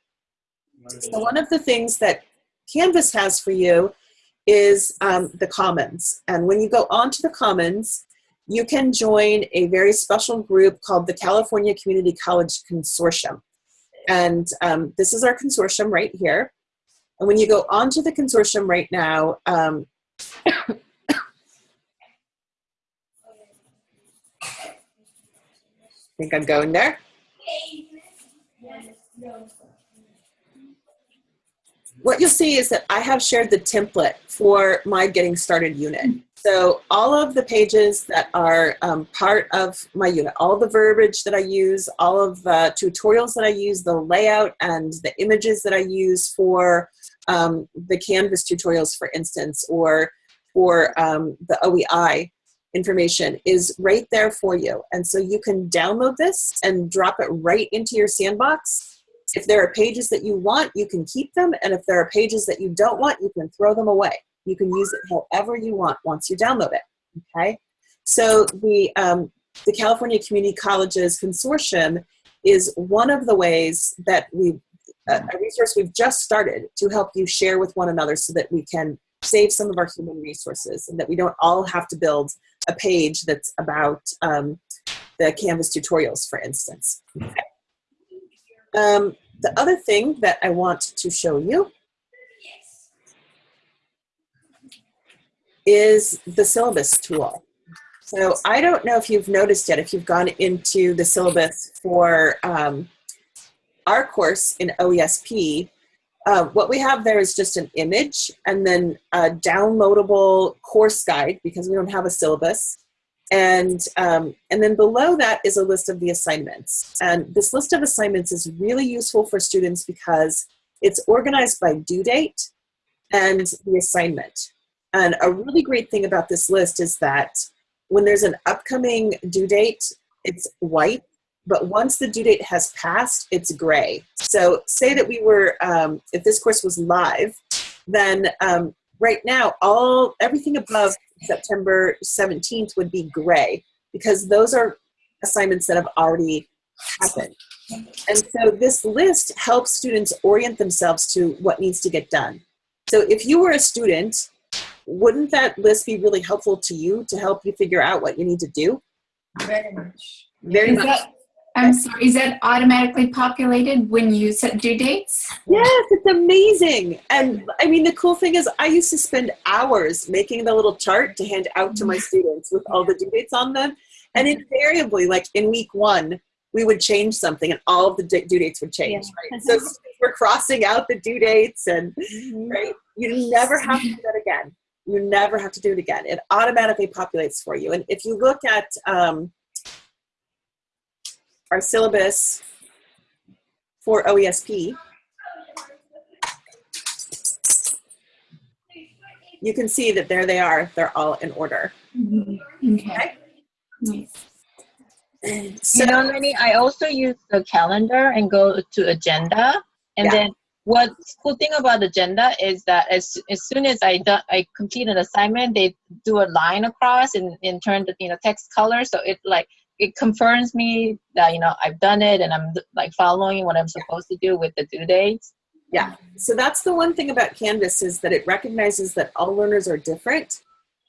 So one of the things that Canvas has for you is um, the Commons. And when you go onto the Commons, you can join a very special group called the California Community College Consortium. And um, this is our consortium right here. And when you go onto the consortium right now, um, think I'm going there. What you'll see is that I have shared the template for my Getting Started unit. So all of the pages that are um, part of my unit, all the verbiage that I use, all of the tutorials that I use, the layout and the images that I use for um, the Canvas tutorials, for instance, or for um, the OEI information is right there for you. And so you can download this and drop it right into your sandbox. If there are pages that you want, you can keep them. And if there are pages that you don't want, you can throw them away. You can use it however you want once you download it, okay? So the, um, the California Community Colleges Consortium is one of the ways that we, a resource we've just started to help you share with one another so that we can save some of our human resources and that we don't all have to build a page that's about um, the Canvas tutorials, for instance. Um, the other thing that I want to show you is the syllabus tool. So I don't know if you've noticed yet, if you've gone into the syllabus for um, our course in OESP, uh, what we have there is just an image and then a downloadable course guide because we don't have a syllabus. And, um, and then below that is a list of the assignments. And this list of assignments is really useful for students because it's organized by due date and the assignment. And a really great thing about this list is that when there's an upcoming due date, it's white, but once the due date has passed, it's gray. So say that we were, um, if this course was live, then um, right now, all everything above September 17th would be gray because those are assignments that have already happened. And so this list helps students orient themselves to what needs to get done. So if you were a student wouldn't that list be really helpful to you to help you figure out what you need to do? Very much. Very Is much. that, I'm sorry, is that automatically populated when you set due dates? Yes, it's amazing. And I mean, the cool thing is, I used to spend hours making the little chart to hand out to my students with all the due dates on them. And invariably, like in week one, we would change something and all of the due dates would change, right? So we're crossing out the due dates and, right? You never have to do that again. You never have to do it again. It automatically populates for you. And if you look at um, our syllabus for OESP, you can see that there they are. They're all in order. Mm-hmm. Okay. Nice. So, you know, Lenny, I also use the calendar and go to agenda. And Yeah. then what cool thing about agenda is that as, as soon as I do, I complete an assignment, they do a line across and, and turn the you know text color. So it like it confirms me that you know I've done it and I'm like following what I'm supposed to do with the due dates. yeah. So that's the one thing about Canvas is that it recognizes that all learners are different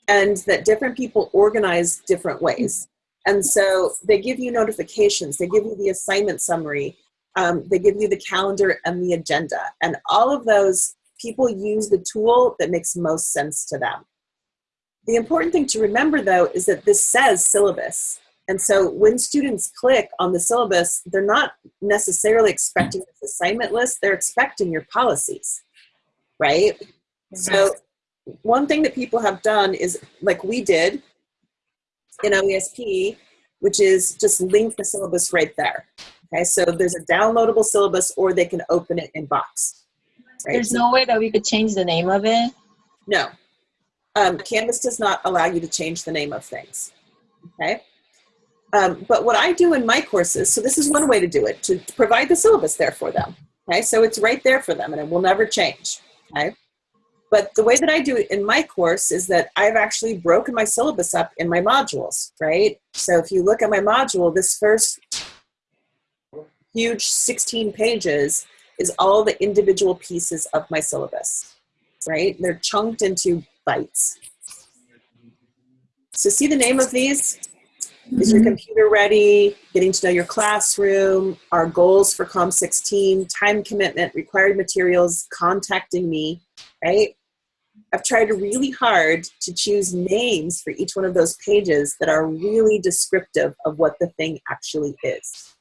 and that different people organize different ways. And so they give you notifications, they give you the assignment summary, um, they give you the calendar and the agenda. And all of those people use the tool that makes most sense to them. The important thing to remember though is that this says syllabus. And so when students click on the syllabus, they're not necessarily expecting this assignment list, they're expecting your policies, right? So one thing that people have done is like we did in OESP, which is just link the syllabus right there. Okay, so there's a downloadable syllabus or they can open it in Box. Right? There's no way that we could change the name of it. no. Um, Canvas does not allow you to change the name of things. Okay. Um, but what I do in my courses, so this is one way to do it, to provide the syllabus there for them. Okay. So it's right there for them and it will never change. Okay. But the way that I do it in my course is that I've actually broken my syllabus up in my modules, right? So if you look at my module, this first huge 16 pages is all the individual pieces of my syllabus right? They're chunked into bites. So see the name of these? Is your computer ready? Getting to know your classroom, our goals for COM 16, time commitment, required materials, contacting me, right? I've tried really hard to choose names for each one of those pages that are really descriptive of what the thing actually is,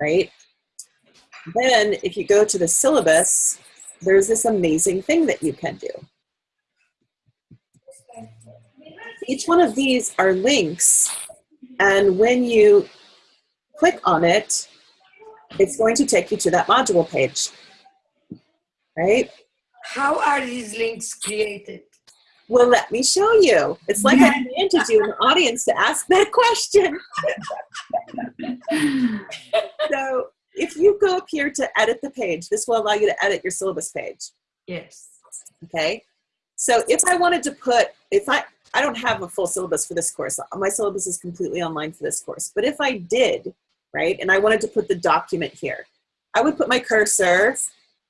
right? Then if you go to the syllabus, there's this amazing thing that you can do. Each one of these are links, and when you click on it, it's going to take you to that module page, right? How are these links created? Well, let me show you. It's like I commanded you in the audience to ask that question. so if you go up here to edit the page, this will allow you to edit your syllabus page. Yes. Okay. So if I wanted to put, if I, I don't have a full syllabus for this course. My syllabus is completely online for this course. But if I did, right, and I wanted to put the document here, I would put my cursor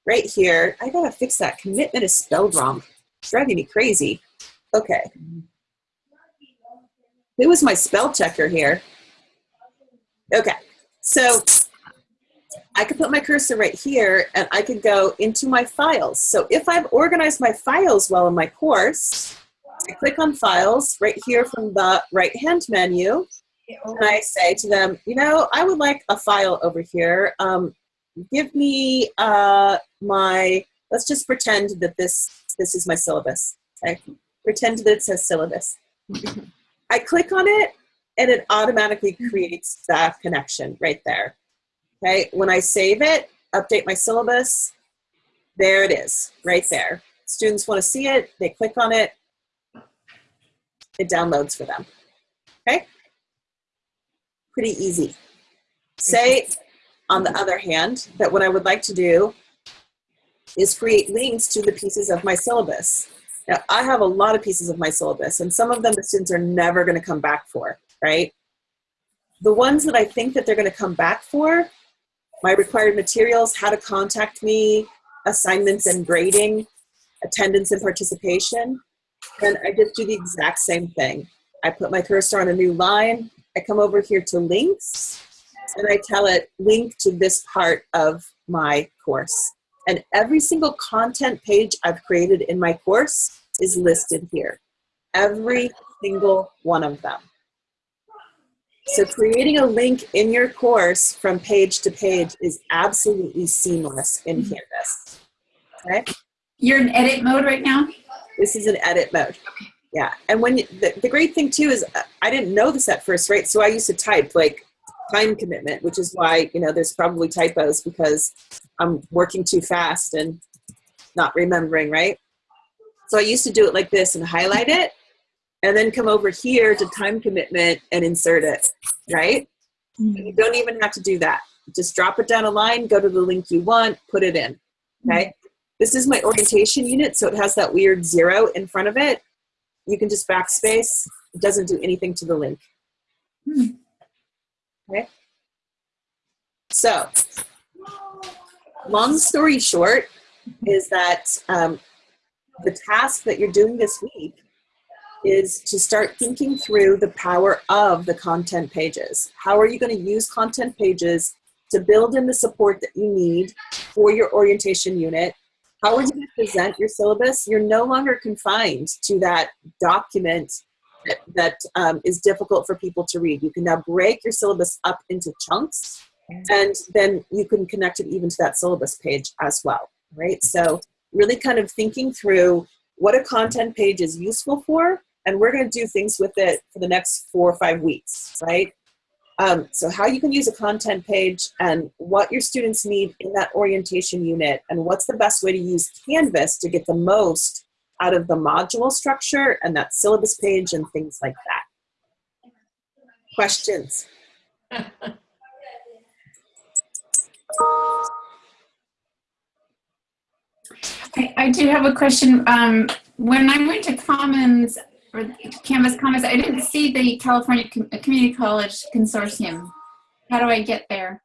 right here. I gotta fix that. Commitment is spelled wrong. It's driving me crazy. Okay. Who was my spell checker here? Okay, so I could put my cursor right here and I could go into my files. So if I've organized my files well in my course, I click on files right here from the right hand menu and I say to them, you know, I would like a file over here. Um, give me uh, my, let's just pretend that this, this is my syllabus. Okay? Pretend that it says syllabus. I click on it and it automatically creates that connection right there. Okay, when I save it, update my syllabus, there it is, right there. Students want to see it, they click on it, it downloads for them. Okay? Pretty easy. Say, on the other hand, that what I would like to do is create links to the pieces of my syllabus. Now, I have a lot of pieces of my syllabus, and some of them the students are never going to come back for, right? The ones that I think that they're going to come back for, my required materials, how to contact me, assignments and grading, attendance and participation, and I just do the exact same thing. I put my cursor on a new line, I come over here to links, and I tell it link to this part of my course. And every single content page I've created in my course is listed here. Every single one of them. So creating a link in your course from page to page is absolutely seamless in mm-hmm. Canvas. Okay? You're in edit mode right now? This is an edit mode. Okay. Yeah, and when you, the, the great thing too is uh, I didn't know this at first, right? So I used to type like time commitment, which is why you know there's probably typos because I'm working too fast and not remembering, right? So I used to do it like this and highlight it, and then come over here to time commitment and insert it, right? And you don't even have to do that. Just drop it down a line, go to the link you want, put it in. Okay. This is my orientation unit, so it has that weird zero in front of it. You can just backspace. It doesn't do anything to the link. Okay. So, long story short is that um, the task that you're doing this week is to start thinking through the power of the content pages. How are you going to use content pages to build in the support that you need for your orientation unit? How are you going to present your syllabus? You're no longer confined to that document that, that um, is difficult for people to read. You can now break your syllabus up into chunks and then you can connect it even to that syllabus page as well, right? So really kind of thinking through what a content page is useful for and we're going to do things with it for the next four or five weeks, right? Um, so how you can use a content page and what your students need in that orientation unit and what's the best way to use Canvas to get the most out of the module structure and that syllabus page and things like that. Questions? I, I do have a question. Um, when I went to Commons, or Canvas Commons, I didn't see the California Com- Community College Consortium. How do I get there?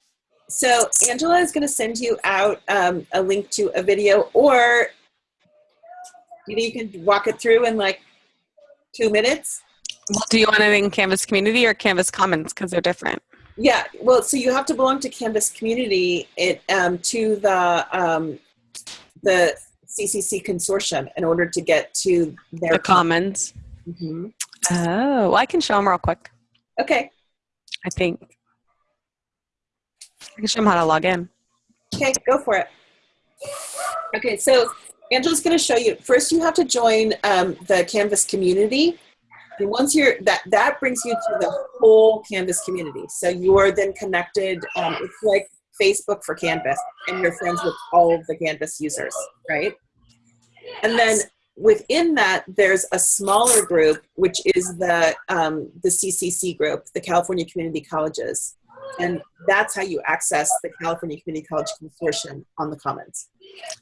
So Angela is going to send you out um, a link to a video or you know, you can walk it through in like two minutes. Well, do you want it in Canvas Community or Canvas Commons? Because they're different. Yeah, well, so you have to belong to Canvas Community it, um, to the um, the CCC consortium in order to get to their The Commons. Mhm. Oh, well, I can show them real quick. Okay, I think. I can show them how to log in. okay, go for it. Okay, so Angela's going to show you. First, you have to join um, the Canvas community. And once you're that, that brings you to the whole Canvas community. So you are then connected. Um, it's like Facebook for Canvas, and you're friends with all of the Canvas users, right? And then within that, there's a smaller group, which is the um, the CCC group, the California Community Colleges, and that's how you access the California Community College Consortium on the Commons.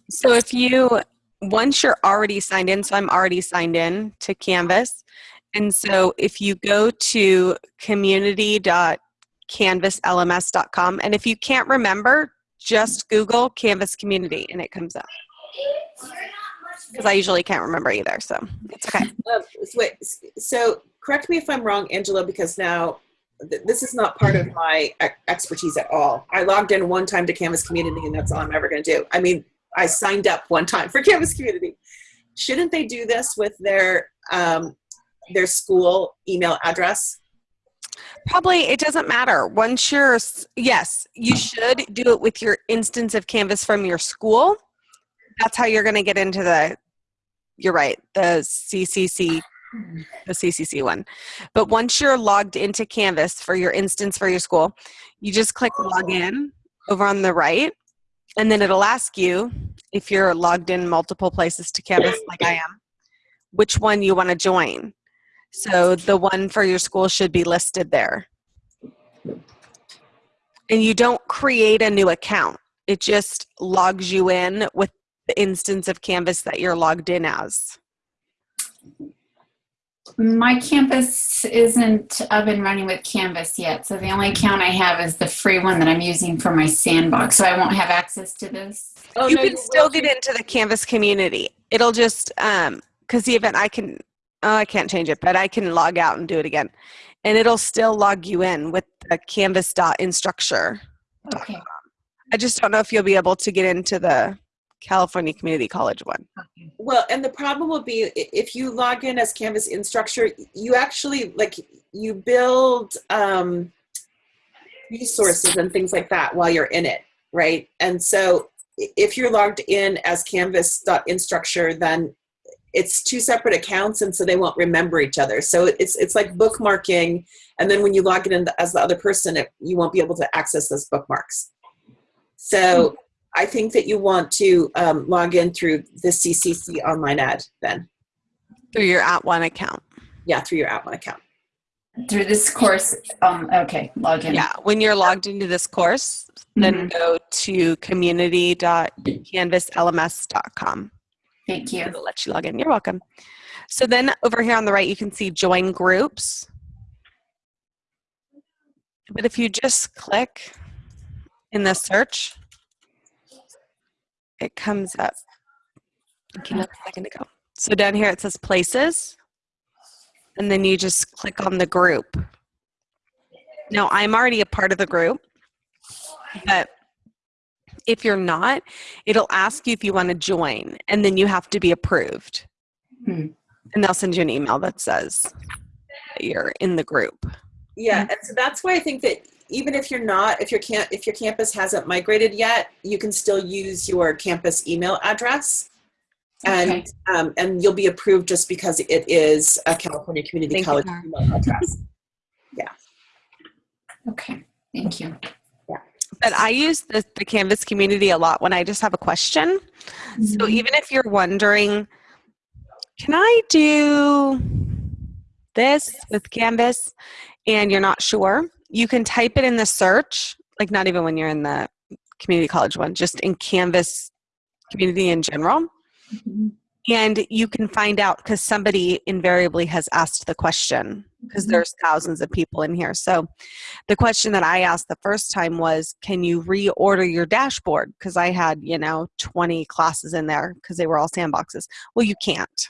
So if you, once you're already signed in, so I'm already signed in to Canvas. And so if you go to community.canvaslms.com, and if you can't remember, just Google Canvas Community and it comes up. Because I usually can't remember either. So it's okay. Um, wait, so correct me if I'm wrong, Angela, because now th- this is not part of my expertise at all. I logged in one time to Canvas Community, and that's all I'm ever going to do. I mean, I signed up one time for Canvas Community. Shouldn't they do this with their um, their school email address? Probably it doesn't matter. Once you're, yes, you should do it with your instance of Canvas from your school. That's how you're going to get into the, you're right, the CCC, the CCC one. But once you're logged into Canvas for your instance for your school, you just click log in over on the right, and then it'll ask you if you're logged in multiple places to Canvas like I am, which one you want to join. So the one for your school should be listed there. And you don't create a new account. It just logs you in with the instance of Canvas that you're logged in as. My campus isn't up and running with Canvas yet, so the only account I have is the free one that I'm using for my sandbox, so I won't have access to this. Oh, you no, can will still get into the Canvas community. It'll just um because the event I can oh I can't change it, but I can log out and do it again. And it'll still log you in with the canvas.instructure. Okay. I just don't know if you'll be able to get into the California Community College one. Well, and the problem will be if you log in as Canvas instructor, you actually like you build um, resources and things like that while you're in it, right? And so if you're logged in as Canvas.instructure, then it's two separate accounts, and so they won't remember each other. So it's it's like bookmarking, and then when you log in as the other person, it, you won't be able to access those bookmarks. So. I think that you want to um, log in through the CCC online ad then. Through your at one account. Yeah, through your at one account. Through this course, um, okay, log in. Yeah, when you're logged into this course, then go to community.canvaslms.com. Thank you. It'll let you log in. You're welcome. So then over here on the right, you can see join groups. But if you just click in the search, it comes up. It came up a second ago. So down here it says places, and then you just click on the group. Now I'm already a part of the group, but if you're not, it'll ask you if you want to join, and then you have to be approved. Hmm. And they'll send you an email that says that you're in the group. Yeah, and so that's why I think that even if you're not, if your camp, if your campus hasn't migrated yet, you can still use your campus email address, and um, and you'll be approved just because it is a California Community Thank College Tara. email address. Yeah. Okay, thank you. But I use the, the Canvas community a lot when I just have a question. So Mhm. even if you're wondering, can I do this with Canvas and you're not sure, you can type it in the search, like not even when you're in the community college one, just in Canvas community in general. Mhm. And you can find out because somebody invariably has asked the question because Mhm. there's thousands of people in here. So the question that I asked the first time was, can you reorder your dashboard? Because I had, you know, 20 classes in there because they were all sandboxes. Well, you can't.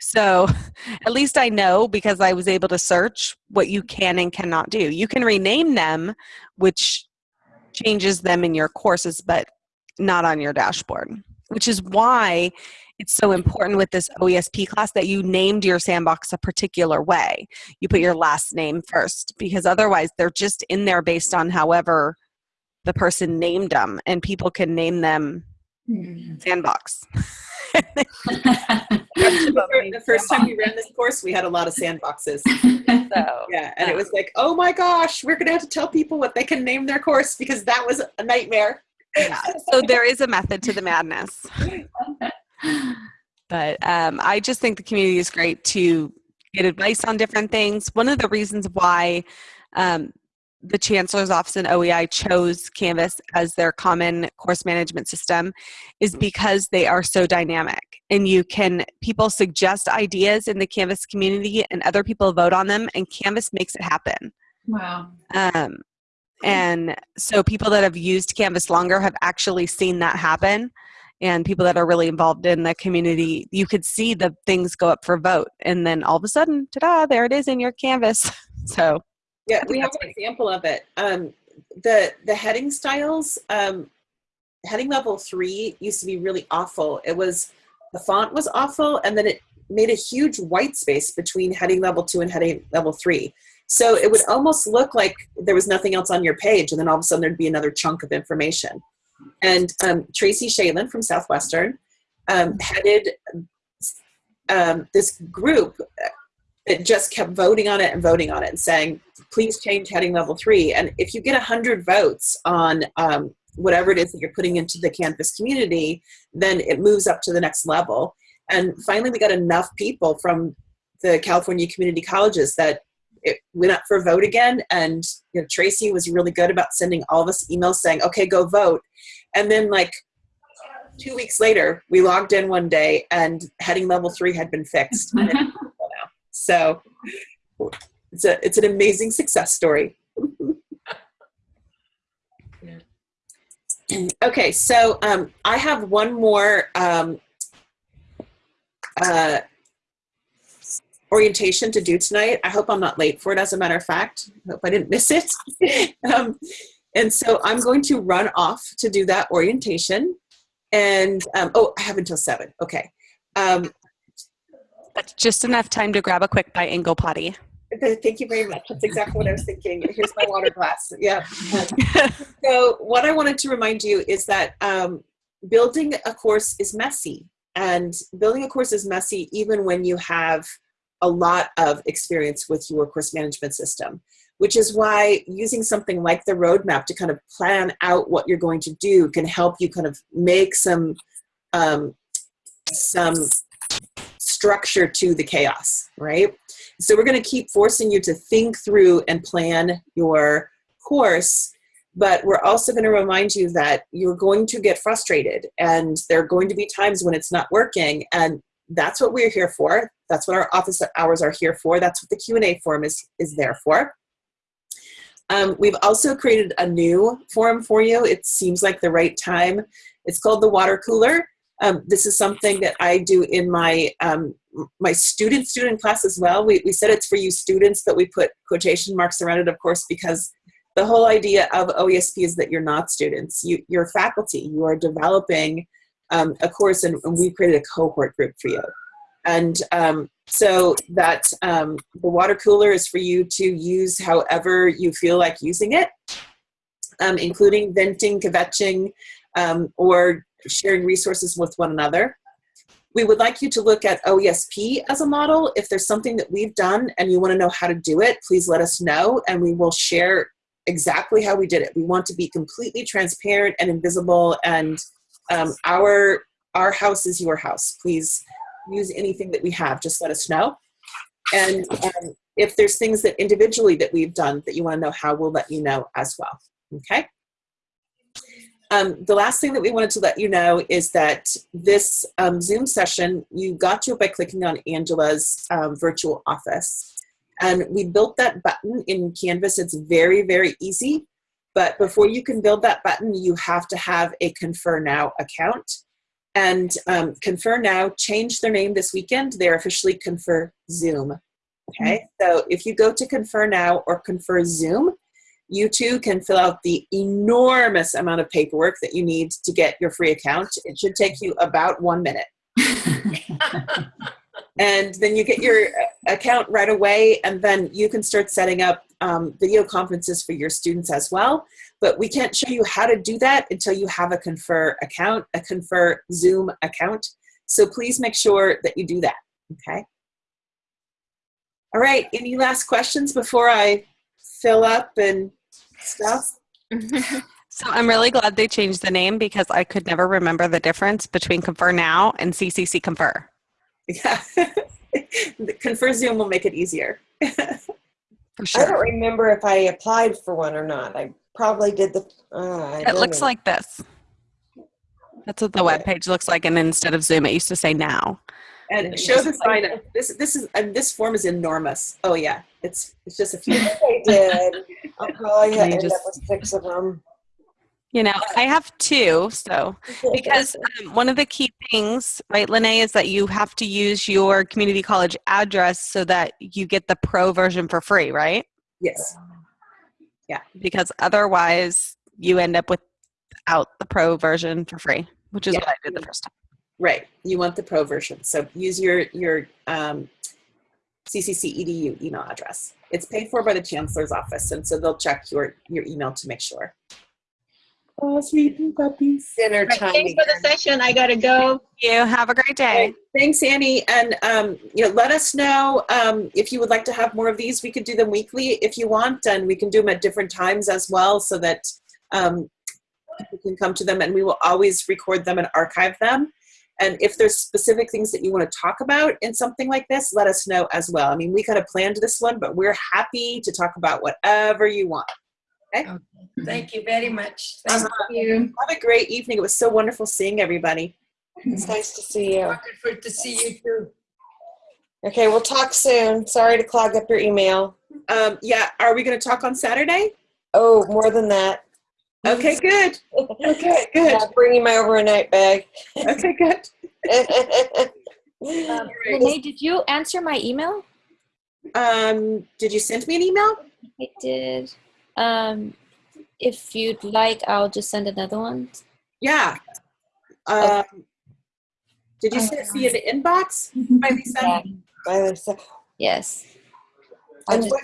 So at least I know because I was able to search what you can and cannot do. You can rename them, which changes them in your courses, but not on your dashboard, which is why it's so important with this OESP class that you named your sandbox a particular way. You put your last name first because otherwise they're just in there based on however the person named them, and people can name them Mhm. sandbox. the first time we ran this course, we had a lot of sandboxes. So Yeah, and it was like, oh my gosh, we're gonna have to tell people what they can name their course because that was a nightmare. yeah, so there is a method to the madness. But um, I just think the community is great to get advice on different things. One of the reasons why um, the Chancellor's Office and OEI chose Canvas as their common course management system is because they are so dynamic. And you can, people suggest ideas in the Canvas community and other people vote on them, and Canvas makes it happen. Wow. Um, and so people that have used Canvas longer have actually seen that happen. and people that are really involved in the community, you could see the things go up for vote. And then all of a sudden, ta da, there it is in your canvas. So, Yeah, we have an example of it. Um, the the heading styles, um, heading level three used to be really awful. It was the font was awful, and then it made a huge white space between heading level two and heading level three. So it would almost look like there was nothing else on your page, and then all of a sudden there'd be another chunk of information. And um, Tracy Shalin from Southwestern um, headed um, this group that just kept voting on it and voting on it and saying, please change heading level three. And if you get 100 votes on um, whatever it is that you're putting into the Canvas community, then it moves up to the next level. And finally, we got enough people from the California community colleges that it went up for a vote again. And you know, Tracy was really good about sending all of us emails saying, okay, go vote. And then, like, two weeks later, we logged in one day and heading level three had been fixed. And it's full now. So it's, a, it's an amazing success story. okay, so um, I have one more um, uh, orientation to do tonight. I hope I'm not late for it, as a matter of fact. I hope I didn't miss it. um, and so I'm going to run off to do that orientation. And, um, oh, I have until seven. Okay. Um, that's just enough time to grab a quick bite and go potty. thank you very much. That's exactly what I was thinking. Here's my water glass. Yeah. so what I wanted to remind you is that um, building a course is messy. And building a course is messy even when you have a lot of experience with your course management system, which is why using something like the roadmap to kind of plan out what you're going to do can help you kind of make some um, some structure to the chaos, right? So we're going to keep forcing you to think through and plan your course, but we're also going to remind you that you're going to get frustrated and there are going to be times when it's not working and that's what we're here for. That's what our office hours are here for. That's what the Q&A forum is, is there for. Um, we've also created a new forum for you. It seems like the right time. It's called the water cooler. Um, this is something that I do in my um, my student student class as well. We, we said it's for you students, but we put quotation marks around it, of course, because the whole idea of OESP is that you're not students. You, you're faculty. You are developing um, a course, and, and we created a cohort group for you. And um, so that um, the water cooler is for you to use however you feel like using it, um, including venting, kvetching, um, or sharing resources with one another. We would like you to look at OESP as a model. If there's something that we've done and you want to know how to do it, please let us know and we will share exactly how we did it. We want to be completely transparent and invisible and um, our, our house is your house. Please use anything that we have, just let us know. And um, if there's things that individually that we've done that you want to know how, we'll let you know as well. Okay? Um, the last thing that we wanted to let you know is that this um, Zoom session, you got to it by clicking on Angela's um, virtual office. And we built that button in Canvas. It's very, very easy. But before you can build that button, you have to have a Confer Now account. And um, Confer Now changed their name this weekend. They're officially Confer Zoom. Okay, so if you go to Confer Now or Confer Zoom, you too can fill out the enormous amount of paperwork that you need to get your free account. It should take you about one minute. and then you get your account right away, and then you can start setting up um, video conferences for your students as well. But we can't show you how to do that until you have a Confer account, a Confer Zoom account. So please make sure that you do that, okay? All right, any last questions before I fill up and stuff? So I'm really glad they changed the name because I could never remember the difference between Confer Now and CCC Confer. Yeah. Confer Zoom will make it easier. For I don't remember if I applied for one or not. I probably did the. Uh, It looks know. like this. That's what the web page looks like, and instead of Zoom, it used to say Now. And show the sign up. This this is and this form is enormous. Oh yeah, it's it's just a few. I did. I'll probably Can you end up just- with six of them. You know, I have two, so because um, one of the key things, right, Lene, is that you have to use your community college address so that you get the pro version for free, right? Yes. Yeah. Because otherwise, you end up without the pro version for free, which is Yeah. what I did the first time. Right. You want the pro version. So use your your um, CCC edu email address. It's paid for by the chancellor's office, and so they'll check your your email to make sure. Oh, sweet puppies. Dinner Right, time. Thanks for the session. I gotta go. You have a great day. Thanks, Annie. And um, you know, let us know um, if you would like to have more of these. We could do them weekly if you want, and we can do them at different times as well, so that um, people can come to them. And we will always record them and archive them. And if there's specific things that you want to talk about in something like this, let us know as well. I mean, we kind of planned this one, but we're happy to talk about whatever you want. Okay. Thank you very much. Thank Uh-huh. you. Have a great evening. It was so wonderful seeing everybody. It's nice to see you. Wonderful to see you too. Okay, we'll talk soon. Sorry to clog up your email. Um, yeah, are we going to talk on Saturday? Oh, more than that. Okay, good. Okay, good. I'll bring you my overnight bag. Okay, good. Um. Renee, did you answer my email? Um, did you send me an email? I did. Um, if you'd like, I'll just send another one. Yeah. Um, did you send it via the inbox? By Lisa? Yeah. Bye, Lisa. Yes. And what,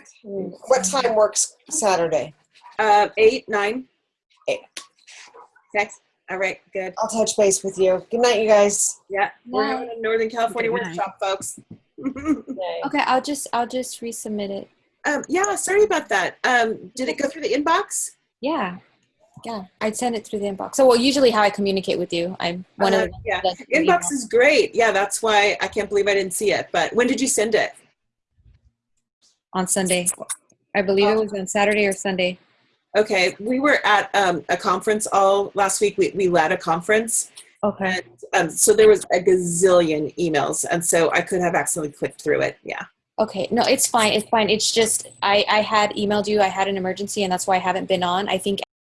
what time works Saturday? Uh, eight, nine. Eight. Okay. All right. Good. I'll touch base with you. Good night, you guys. Yeah. We're having a Northern California Good night. workshop, folks. Okay, I'll just I'll just resubmit it. um, yeah. Sorry about that. Um, did it go through the inbox? Yeah. Yeah. I'd send it through the inbox. So well usually how I communicate with you. I'm one Uh, of the yeah. that's through Inbox is great. Yeah, that's why I can't believe I didn't see it. But when did you send it? on Sunday. I believe it was on Saturday or Sunday. Okay, we were at um, a conference all last week. We, we led a conference, Okay. and um, so there was a gazillion emails, and so I could have accidentally clicked through it. Yeah. Okay. No, it's fine. It's fine. It's just I I had emailed you. I had an emergency, and that's why I haven't been on. I think